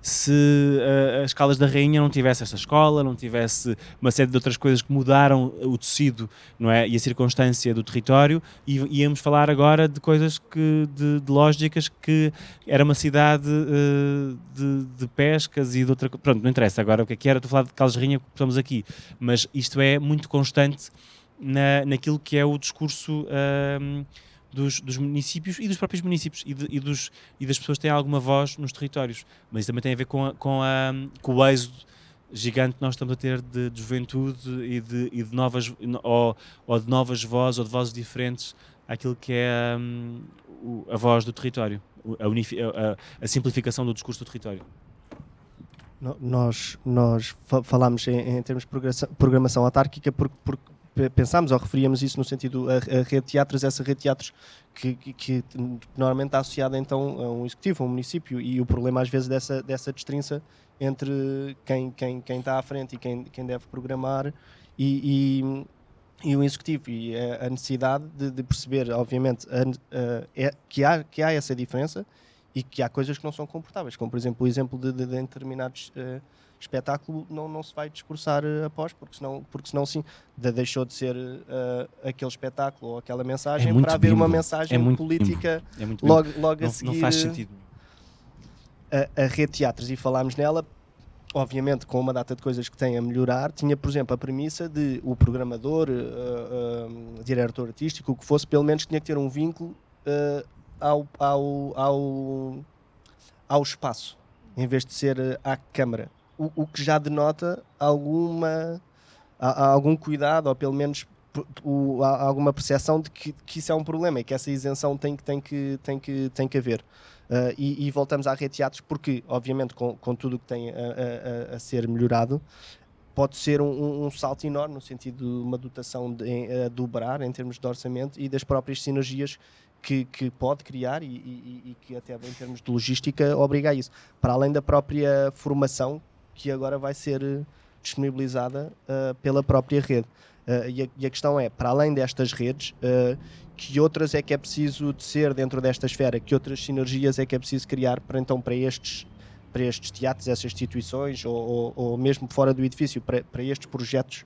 [SPEAKER 2] se uh, as Calas da Rainha não tivesse esta escola, não tivesse uma série de outras coisas que mudaram o tecido não é? e a circunstância do território, e íamos falar agora de coisas que, de, de lógicas que era uma cidade uh, de, de, pescas e de outra Pronto, não interessa agora o que é que era, estou a falar de Calas da Rainha que estamos aqui, mas isto é muito constante na, naquilo que é o discurso. Uh, dos, dos, municípios e dos próprios municípios e, de, e, dos, e das pessoas que têm alguma voz nos territórios. Mas isso também tem a ver com, a, com, a, com o êxodo gigante que nós estamos a ter de, de juventude e de, e de novas ou, ou, de novas vozes ou de vozes diferentes àquilo que é um, a voz do território, a, a, a, simplificação do discurso do território.
[SPEAKER 1] Nós, nós falámos em, em termos de programação, programação autárquica porque, porque pensámos ou referíamos isso no sentido a, a rede de teatros, essa rede de teatros que, que, que, normalmente está associada então a um executivo, a um município, e o problema às vezes dessa, dessa destrinça entre quem, quem, quem está à frente e quem, quem deve programar e, e, e o executivo, e a, necessidade de, de perceber, obviamente, a, a, é, que, há, que há essa diferença e que há coisas que não são comportáveis, como por exemplo o exemplo de, de, de determinados uh, espetáculo não, não se vai discursar uh, após, porque senão, porque senão sim, de, deixou de ser uh, aquele espetáculo ou aquela mensagem
[SPEAKER 2] é
[SPEAKER 1] para haver
[SPEAKER 2] bimbo.
[SPEAKER 1] uma mensagem
[SPEAKER 2] é muito
[SPEAKER 1] política
[SPEAKER 2] é
[SPEAKER 1] logo, logo
[SPEAKER 2] não,
[SPEAKER 1] a seguir.
[SPEAKER 2] Não faz sentido.
[SPEAKER 1] A, a rede de teatros e falámos nela, obviamente com uma data de coisas que tem a melhorar, tinha por exemplo a premissa de o programador, uh, diretor artístico, o que fosse, pelo menos tinha que ter um vínculo ao, ao, ao, ao espaço, em vez de ser à câmara o, o que já denota alguma, algum cuidado, ou pelo menos o, alguma percepção de que, que, isso é um problema e que essa isenção tem tem que, tem que, tem que haver. Uh, e, e, voltamos à rede teatros porque, obviamente, com, com tudo o que tem a, a, a, ser melhorado, pode ser um, um, salto enorme no sentido de uma dotação de, a dobrar em termos de orçamento e das próprias sinergias que, que pode criar e, e, e, que até em termos de logística obriga a isso. Para além da própria formação que agora vai ser eh, disponibilizada uh, pela própria rede. Uh, e, a, e, a, questão é, para além destas redes, uh, que outras é que é preciso ser dentro desta esfera, que outras sinergias é que é preciso criar para então para estes para estes teatros, essas instituições ou, ou, ou mesmo fora do edifício, para, para estes projetos,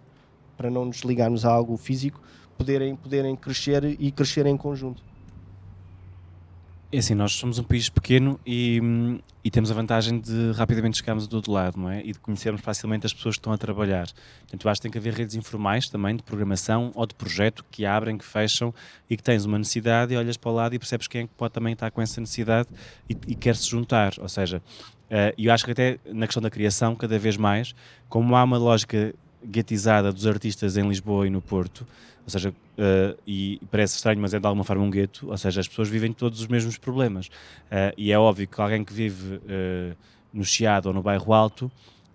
[SPEAKER 1] para não nos ligarmos a algo físico, poderem, poderem crescer e crescer em conjunto.
[SPEAKER 2] É assim, nós somos um país pequeno e, e, temos a vantagem de rapidamente chegarmos do outro lado, não é? E de conhecermos facilmente as pessoas que estão a trabalhar. Portanto, acho que tem que haver redes informais também de programação ou de projeto que abrem, que fecham e que tens uma necessidade e olhas para o lado e percebes quem é que pode também estar com essa necessidade e, e quer se juntar. Ou seja, eh, eu acho que até na questão da criação, cada vez mais, como há uma lógica guetizada dos artistas em Lisboa e no Porto, ou seja, uh, e parece estranho, mas é de alguma forma um gueto, ou seja, as pessoas vivem todos os mesmos problemas. Uh, e é óbvio que alguém que vive uh, no Chiado ou no bairro Alto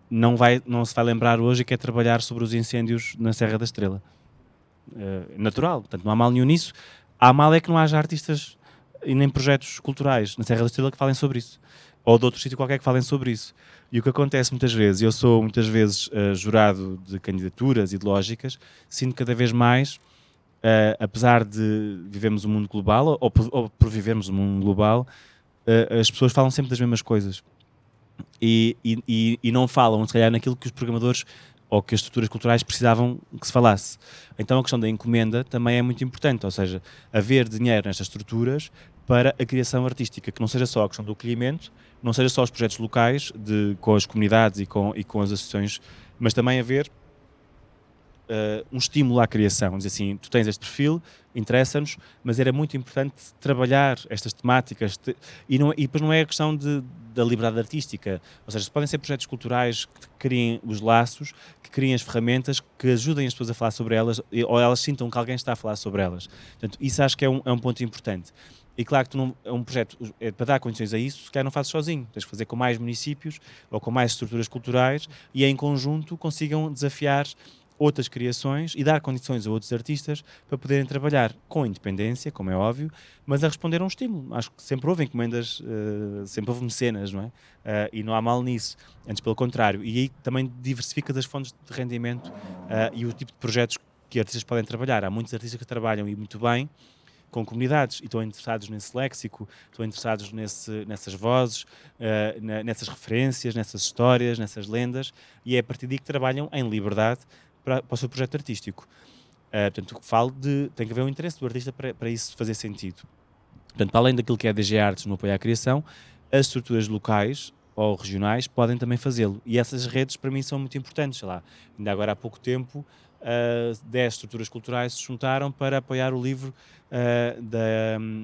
[SPEAKER 2] não, vai, não se vai lembrar hoje e quer trabalhar sobre os incêndios na Serra da Estrela. natural, portanto não há mal nenhum nisso. Há mal é que não haja artistas e nem projetos culturais na Serra da Estrela que falem sobre isso. Ou de outro sítio qualquer que falem sobre isso. E o que acontece muitas vezes, eu sou muitas vezes uh, jurado de candidaturas e lógicas, sinto cada vez mais, uh, apesar de vivemos um mundo global, ou, ou por vivermos um mundo global, uh, as pessoas falam sempre das mesmas coisas. E, e, e, não falam, se calhar, naquilo que os programadores ou que as estruturas culturais precisavam que se falasse. Então a questão da encomenda também é muito importante, ou seja, haver dinheiro nestas estruturas para a criação artística, que não seja só a questão do acolhimento, não seja só os projetos locais de, com as comunidades e com, e com as associações, mas também haver uh, um estímulo à criação. Dizer assim, tu tens este perfil, interessa-nos, mas era muito importante trabalhar estas temáticas te, e, não, e depois não é a questão de, da liberdade artística, ou seja, podem ser projetos culturais que criem os laços, que criem as ferramentas, que ajudem as pessoas a falar sobre elas ou elas sintam que alguém está a falar sobre elas. Portanto, isso acho que é um, é um ponto importante. E claro que tu não, é um projeto, é, para dar condições a isso, se calhar não fazes sozinho, tens que fazer com mais municípios ou com mais estruturas culturais e em conjunto consigam desafiar outras criações e dar condições a outros artistas para poderem trabalhar com independência, como é óbvio, mas a responder a um estímulo. Acho que sempre houve encomendas, uh, sempre houve mecenas, não é? Uh, e não há mal nisso, antes pelo contrário. E aí também diversificas as fontes de rendimento uh, e o tipo de projetos que artistas podem trabalhar. Há muitos artistas que trabalham e muito bem, com comunidades e estão interessados nesse léxico, estão interessados nesse, nessas vozes, uh, na, nessas referências, nessas histórias, nessas lendas, e é a partir daí que trabalham em liberdade para, para o seu projeto artístico. Uh, portanto, falo de. tem que haver um interesse do artista para, para isso fazer sentido. Portanto, para além daquilo que é a DG Artes no apoio à criação, as estruturas locais ou regionais podem também fazê-lo. E essas redes, para mim, são muito importantes. Sei lá, ainda agora há pouco tempo, uh, 10 estruturas culturais se juntaram para apoiar o livro uh, da,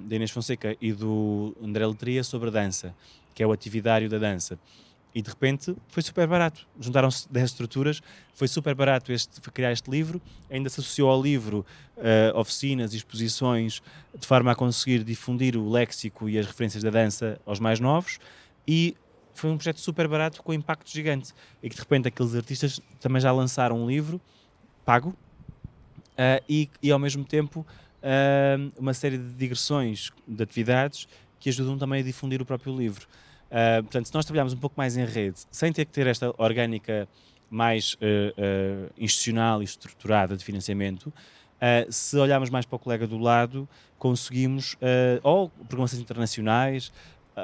[SPEAKER 2] da, Inês Fonseca e do André Letria sobre a dança, que é o atividário da dança. E de repente foi super barato. Juntaram-se 10 estruturas, foi super barato este, criar este livro. Ainda se associou ao livro uh, oficinas exposições de forma a conseguir difundir o léxico e as referências da dança aos mais novos. E foi um projeto super barato com impacto gigante. E que de repente aqueles artistas também já lançaram um livro pago e, e, ao mesmo tempo, uh, uma série de digressões de atividades que ajudam também a difundir o próprio livro. Uh, portanto, se nós trabalharmos um pouco mais em rede, sem ter que ter esta orgânica mais uh, institucional e estruturada de financiamento, se olharmos mais para o colega do lado, conseguimos, ou programações internacionais,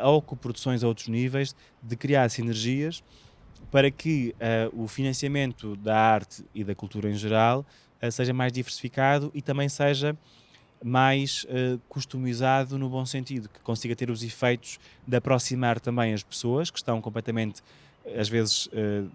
[SPEAKER 2] ou coproduções a outros níveis, de criar sinergias para que o financiamento da arte e da cultura em geral seja mais diversificado e também seja mais uh, customizado no bom sentido, que consiga ter os efeitos de aproximar também as pessoas que estão completamente, às vezes, uh,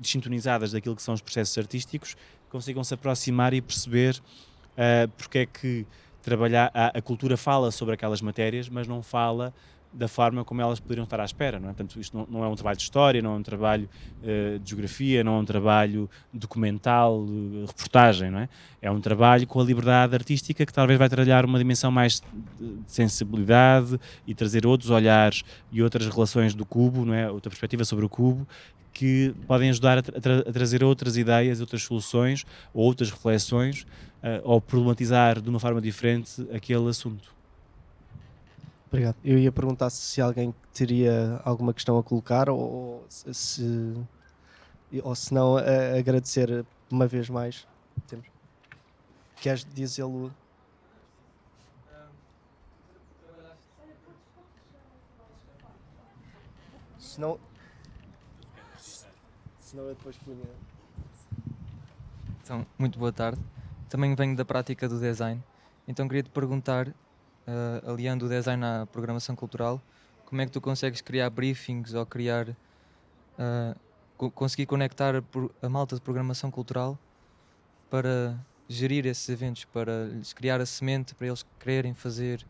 [SPEAKER 2] desintonizadas daquilo que são os processos artísticos, consigam se aproximar e perceber uh, porque é que trabalhar a, a cultura fala sobre aquelas matérias, mas não fala da forma como elas poderiam estar à espera. Não é? Portanto, isto não, não é um trabalho de história, não é um trabalho uh, de geografia, não é um trabalho documental, uh, reportagem. Não é? é um trabalho com a liberdade artística que talvez vai trabalhar uma dimensão mais de sensibilidade e trazer outros olhares e outras relações do cubo, não é? outra perspectiva sobre o cubo, que podem ajudar a, tra a trazer outras ideias, outras soluções ou outras reflexões uh, ou problematizar de uma forma diferente aquele assunto.
[SPEAKER 1] Obrigado. Eu ia perguntar se alguém teria alguma questão a colocar ou se, ou se não agradecer uma vez mais. Temos. Queres dizê-lo? Se não, se não eu depois punha.
[SPEAKER 4] Então, muito boa tarde. Também venho da prática do design. Então queria te perguntar uh, aliando o design à programação cultural, como é que tu consegues criar briefings ou criar. Uh, co conseguir conectar a, a, malta de programação cultural para gerir esses eventos, para lhes criar a semente para eles quererem fazer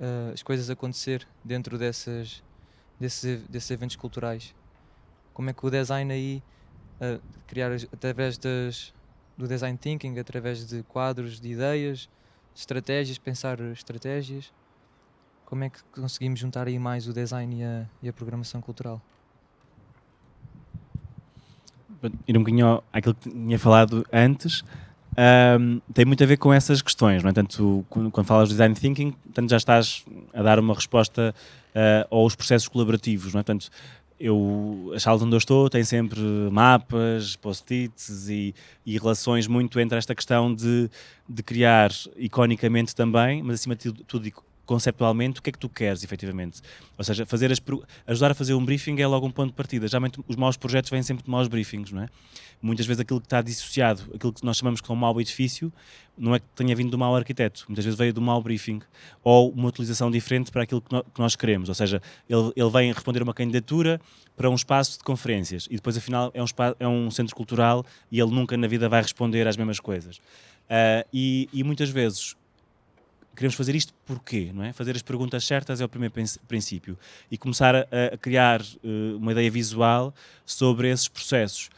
[SPEAKER 4] uh, as coisas acontecer dentro dessas, desses, desses eventos culturais. Como é que o design aí, criar através das, do design thinking, através de quadros de ideias, estratégias, pensar estratégias. Como é que conseguimos juntar aí mais o design e a, e a programação cultural?
[SPEAKER 2] Ir um bocadinho àquilo que tinha falado antes, um, tem muito a ver com essas questões, não é? Tanto quando, quando falas de design thinking, tanto já estás a dar uma resposta uh, aos processos colaborativos, não é? Tanto eu, as salas onde eu estou têm sempre mapas, post-its e, e, relações muito entre esta questão de, de criar iconicamente também, mas acima de tudo conceptualmente o que é que tu queres efetivamente. Ou seja, fazer as, ajudar a fazer um briefing é logo um ponto de partida. Geralmente os maus projetos vêm sempre de maus briefings, não é? Muitas vezes aquilo que está dissociado, aquilo que nós chamamos de um mau edifício, não é que tenha vindo do mau arquiteto, muitas vezes veio do mau briefing ou uma utilização diferente para aquilo que, no, que nós queremos. Ou seja, ele, ele vem responder uma candidatura para um espaço de conferências e depois afinal é um, espaço, é um centro cultural e ele nunca na vida vai responder às mesmas coisas. Uh, e, e muitas vezes queremos fazer isto porquê, não é? Fazer as perguntas certas é o primeiro princípio e começar a, a criar uh, uma ideia visual sobre esses processos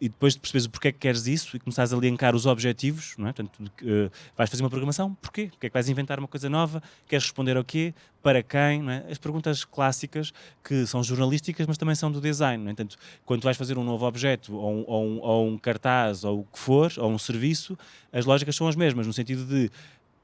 [SPEAKER 2] e depois de perceberes o porquê que queres isso e começares a linkar os objetivos, não é? Portanto, uh, vais fazer uma programação, porquê? Porquê é que vais inventar uma coisa nova? Queres responder ao quê? Para quem? Não é? As perguntas clássicas que são jornalísticas, mas também são do design. No entanto, quando vais fazer um novo objeto ou um, ou, um, ou um cartaz ou o que for, ou um serviço, as lógicas são as mesmas, no sentido de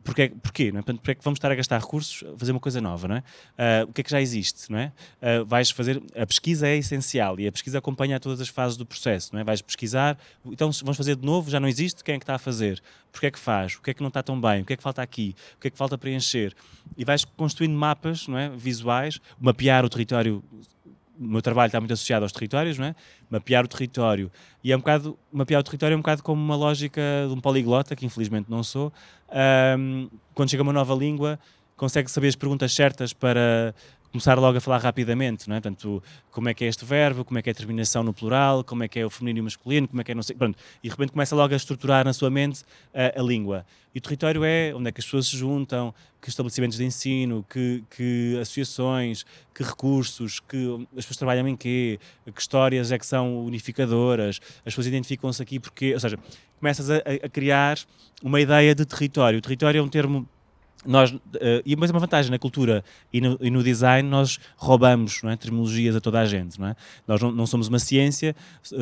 [SPEAKER 2] porque, porquê? Não é? Porque é que vamos estar a gastar recursos a fazer uma coisa nova? Não é? Uh, o que é que já existe? Não é? Uh, vais fazer, a pesquisa é essencial e a pesquisa acompanha todas as fases do processo. Não é? Vais pesquisar, então vamos fazer de novo, já não existe, quem é que está a fazer? Porquê é que faz? O que é que não está tão bem? O que é que falta aqui? O que é que falta preencher? E vais construindo mapas não é? visuais, mapear o território o meu trabalho está muito associado aos territórios, não é? mapear o território. E é um bocado, mapear o território é um bocado como uma lógica de um poliglota, que infelizmente não sou. Um, quando chega uma nova língua, consegue saber as perguntas certas para começar logo a falar rapidamente, não é? Portanto, como é que é este verbo, como é que é a terminação no plural, como é que é o feminino e o masculino, como é que é não sei, pronto, e de repente começa logo a estruturar na sua mente a, a, língua. E o território é onde é que as pessoas se juntam, que estabelecimentos de ensino, que, que associações, que recursos, que as pessoas trabalham em quê, que histórias é que são unificadoras, as pessoas identificam-se aqui porque, ou seja, começas a, a criar uma ideia de território. O território é um termo nós, uh, e mas é uma vantagem na cultura e no, e no design nós roubamos é, terminologias a toda a gente não é? nós não, não somos uma ciência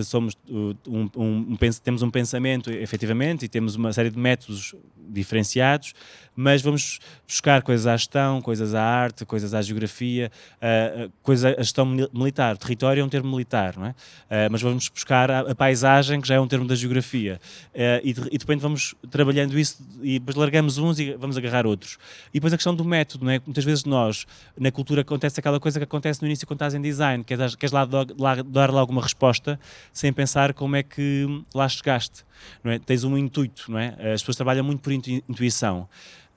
[SPEAKER 2] somos um, um, um, temos um pensamento efetivamente e temos uma série de métodos diferenciados mas vamos buscar coisas à gestão, coisas à arte, coisas à geografia, uh, coisa à gestão militar. Território é um termo militar, não é? Uh, mas vamos buscar a, a, paisagem, que já é um termo da geografia. Uh, e, de, e vamos trabalhando isso e depois largamos uns e vamos agarrar outros. E depois a questão do método, não é? Muitas vezes nós, na cultura, acontece aquela coisa que acontece no início quando estás em design, que é queres lá, lá dar lá alguma resposta sem pensar como é que lá chegaste. Não é? Tens um intuito, não é? As pessoas trabalham muito por intuição.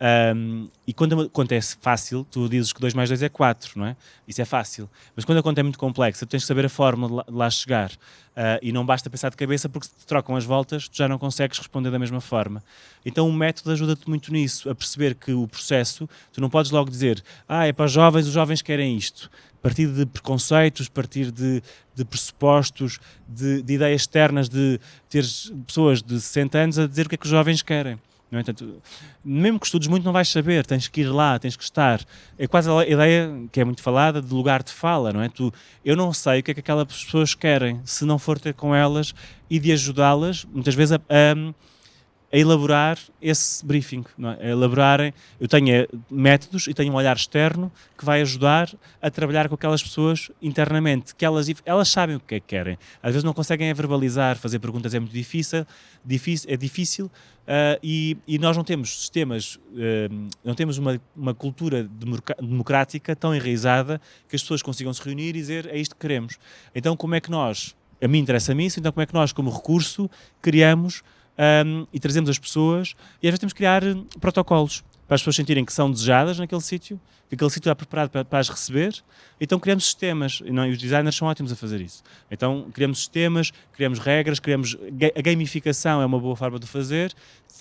[SPEAKER 2] Um, e quando acontece fácil, tu dizes que 2 mais 2 é 4, não é? Isso é fácil. Mas quando a conta é muito complexa, tu tens que saber a forma de lá, chegar. Uh, e não basta pensar de cabeça porque se te trocam as voltas, tu já não consegues responder da mesma forma. Então o método ajuda-te muito nisso, a perceber que o processo, tu não podes logo dizer, ah, é para os jovens, os jovens querem isto. A partir de preconceitos, a partir de, de pressupostos, de, de ideias externas, de ter pessoas de 60 anos a dizer o que é que os jovens querem. No entanto, mesmo que estudes muito, não vais saber, tens que ir lá, tens que estar. É quase a ideia que é muito falada de lugar de fala, não é? Tu, eu não sei o que é que aquelas pessoas querem, se não for ter com elas e de ajudá-las, muitas vezes, a, a a elaborar esse briefing, é? a elaborarem, eu tenho eh, métodos e tenho um olhar externo que vai ajudar a trabalhar com aquelas pessoas internamente, que elas, elas sabem o que é que querem, às vezes não conseguem verbalizar, fazer perguntas é muito difícil, difícil é difícil uh, e, e, nós não temos sistemas, uh, não temos uma, uma cultura democrática tão enraizada que as pessoas consigam se reunir e dizer é isto que queremos. Então como é que nós, a mim interessa-me isso, então como é que nós como recurso criamos um, e trazemos as pessoas. E às vezes temos que criar hum, protocolos para as pessoas sentirem que são desejadas naquele sítio, que aquele sítio está preparado para, para, as receber, então criamos sistemas, e, não, e os designers são ótimos a fazer isso. Então criamos sistemas, criamos regras, criamos, a gamificação é uma boa forma de fazer,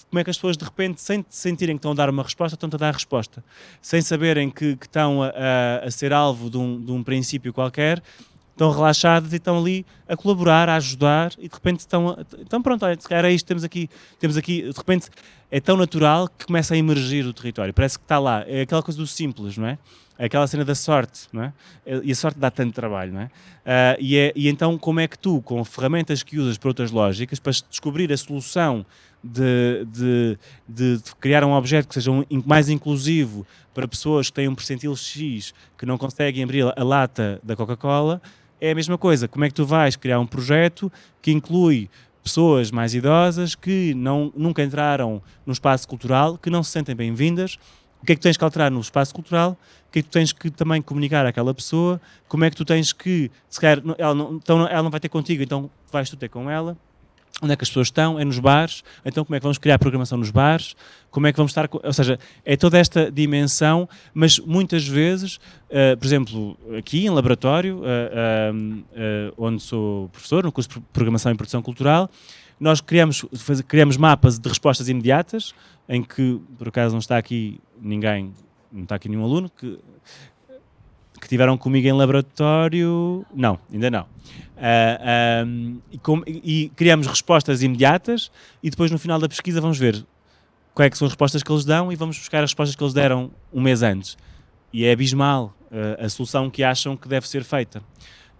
[SPEAKER 2] como é que as pessoas de repente, sem sentirem que estão a dar uma resposta, estão a dar a resposta, sem saberem que, que estão a, a, a ser alvo de um, de um princípio qualquer, estão relaxados e estão ali a colaborar, a ajudar e de repente estão, então pronto, olha, era isto, temos aqui, temos aqui, de repente é tão natural que começa a emergir do território, parece que está lá, é aquela coisa do simples, não é? É aquela cena da sorte, não é? E a sorte dá tanto trabalho, não é? Uh, e, é e então como é que tu, com ferramentas que usas para outras lógicas, para descobrir a solução de, de, de, de, criar um objeto que seja um, mais inclusivo para pessoas que têm um percentil X que não conseguem abrir a lata da Coca-Cola, é a mesma coisa. Como é que tu vais criar um projeto que inclui pessoas mais idosas que não, nunca entraram no espaço cultural, que não se sentem bem-vindas? O que é que tens que alterar no espaço cultural? O que é que tu tens que também comunicar àquela pessoa? Como é que tu tens que, se calhar, ela não, então ela não vai ter contigo, então vais tu ter com ela? Onde é que as pessoas estão? É nos bares. Então, como é que vamos criar programação nos bares? Como é que vamos estar. Ou seja, é toda esta dimensão, mas muitas vezes, uh, por exemplo, aqui em laboratório, uh, uh, onde sou professor, no curso de Programação e Produção Cultural, nós criamos, faz, criamos mapas de respostas imediatas, em que, por acaso, não está aqui ninguém, não está aqui nenhum aluno, que que tiveram comigo em laboratório, não, ainda não. Uh, um, e, com, e, criamos respostas imediatas e depois no final da pesquisa vamos ver quais é são as respostas que eles dão e vamos buscar as respostas que eles deram um mês antes. E é abismal uh, a solução que acham que deve ser feita.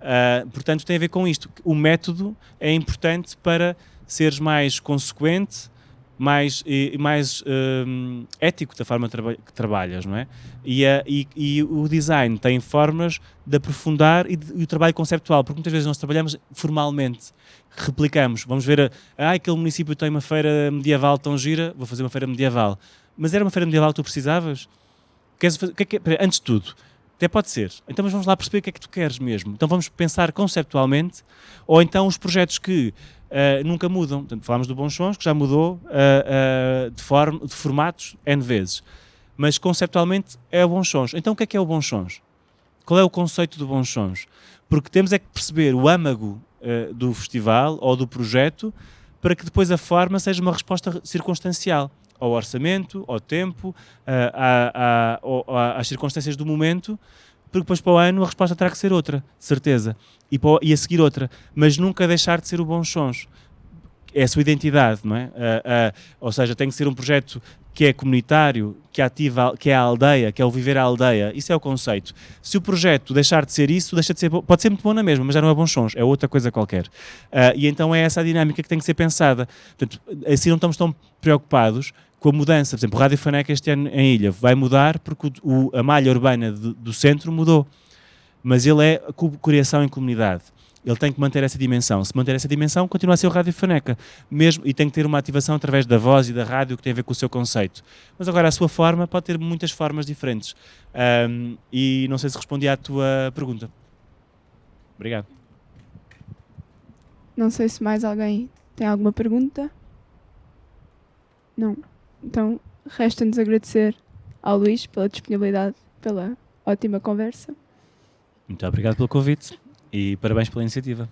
[SPEAKER 2] Uh, portanto, tem a ver com isto. O método é importante para seres mais consequente, mais, e, mais um, ético da forma que trabalhas, não é? E, a, e, e, o design tem formas de aprofundar e, de, e, o trabalho conceptual, porque muitas vezes nós trabalhamos formalmente, replicamos, vamos ver, ah, aquele município tem uma feira medieval tão gira, vou fazer uma feira medieval. Mas era uma feira medieval que tu precisavas? Queres fazer, que é que, antes de tudo, até pode ser. Então mas vamos lá perceber o que é que tu queres mesmo. Então vamos pensar conceptualmente, ou então os projetos que uh, nunca mudam. Portanto, falámos do Bons que já mudou uh, de, form, de formatos N vezes. Mas conceptualmente é o Bons. Então o que é que é o Bons? Qual é o conceito do Bons? Porque temos é que perceber o âmago do festival ou do projeto para que depois a forma seja uma resposta circunstancial ao orçamento, ao tempo, a, a, a, às circunstâncias do momento, porque depois para o ano a resposta terá que ser outra, de certeza, e, para e a seguir outra, mas nunca deixar de ser o Bons Sons. É a sua identidade, não é? Uh, uh, ou seja, tem que ser um projeto que é comunitário, que, ativa, que é a aldeia, que é o viver à aldeia. Isso é o conceito. Se o projeto deixar de ser isso, deixa de ser, pode ser muito bom na mesma, mas já não é bons sons, é outra coisa qualquer. Uh, e então é essa a dinâmica que tem que ser pensada. Portanto, assim não estamos tão preocupados com a mudança. Por exemplo, o Rádio Faneca este ano em Ilha vai mudar porque o, a malha urbana do, do centro mudou. Mas ele é criação em comunidade ele tem que manter essa dimensão. Se manter essa dimensão, continua a ser o Rádio Faneca. Mesmo, e tem que ter uma ativação através da voz e da rádio que tem a ver com o seu conceito. Mas agora, a sua forma pode ter muitas formas diferentes. Um, e não sei se respondi à tua pergunta. Obrigado.
[SPEAKER 3] Não sei se mais alguém tem alguma pergunta. Não. Então, resta-nos agradecer ao Luís pela disponibilidade, pela ótima conversa.
[SPEAKER 2] Muito obrigado pelo convite e parabéns pela iniciativa.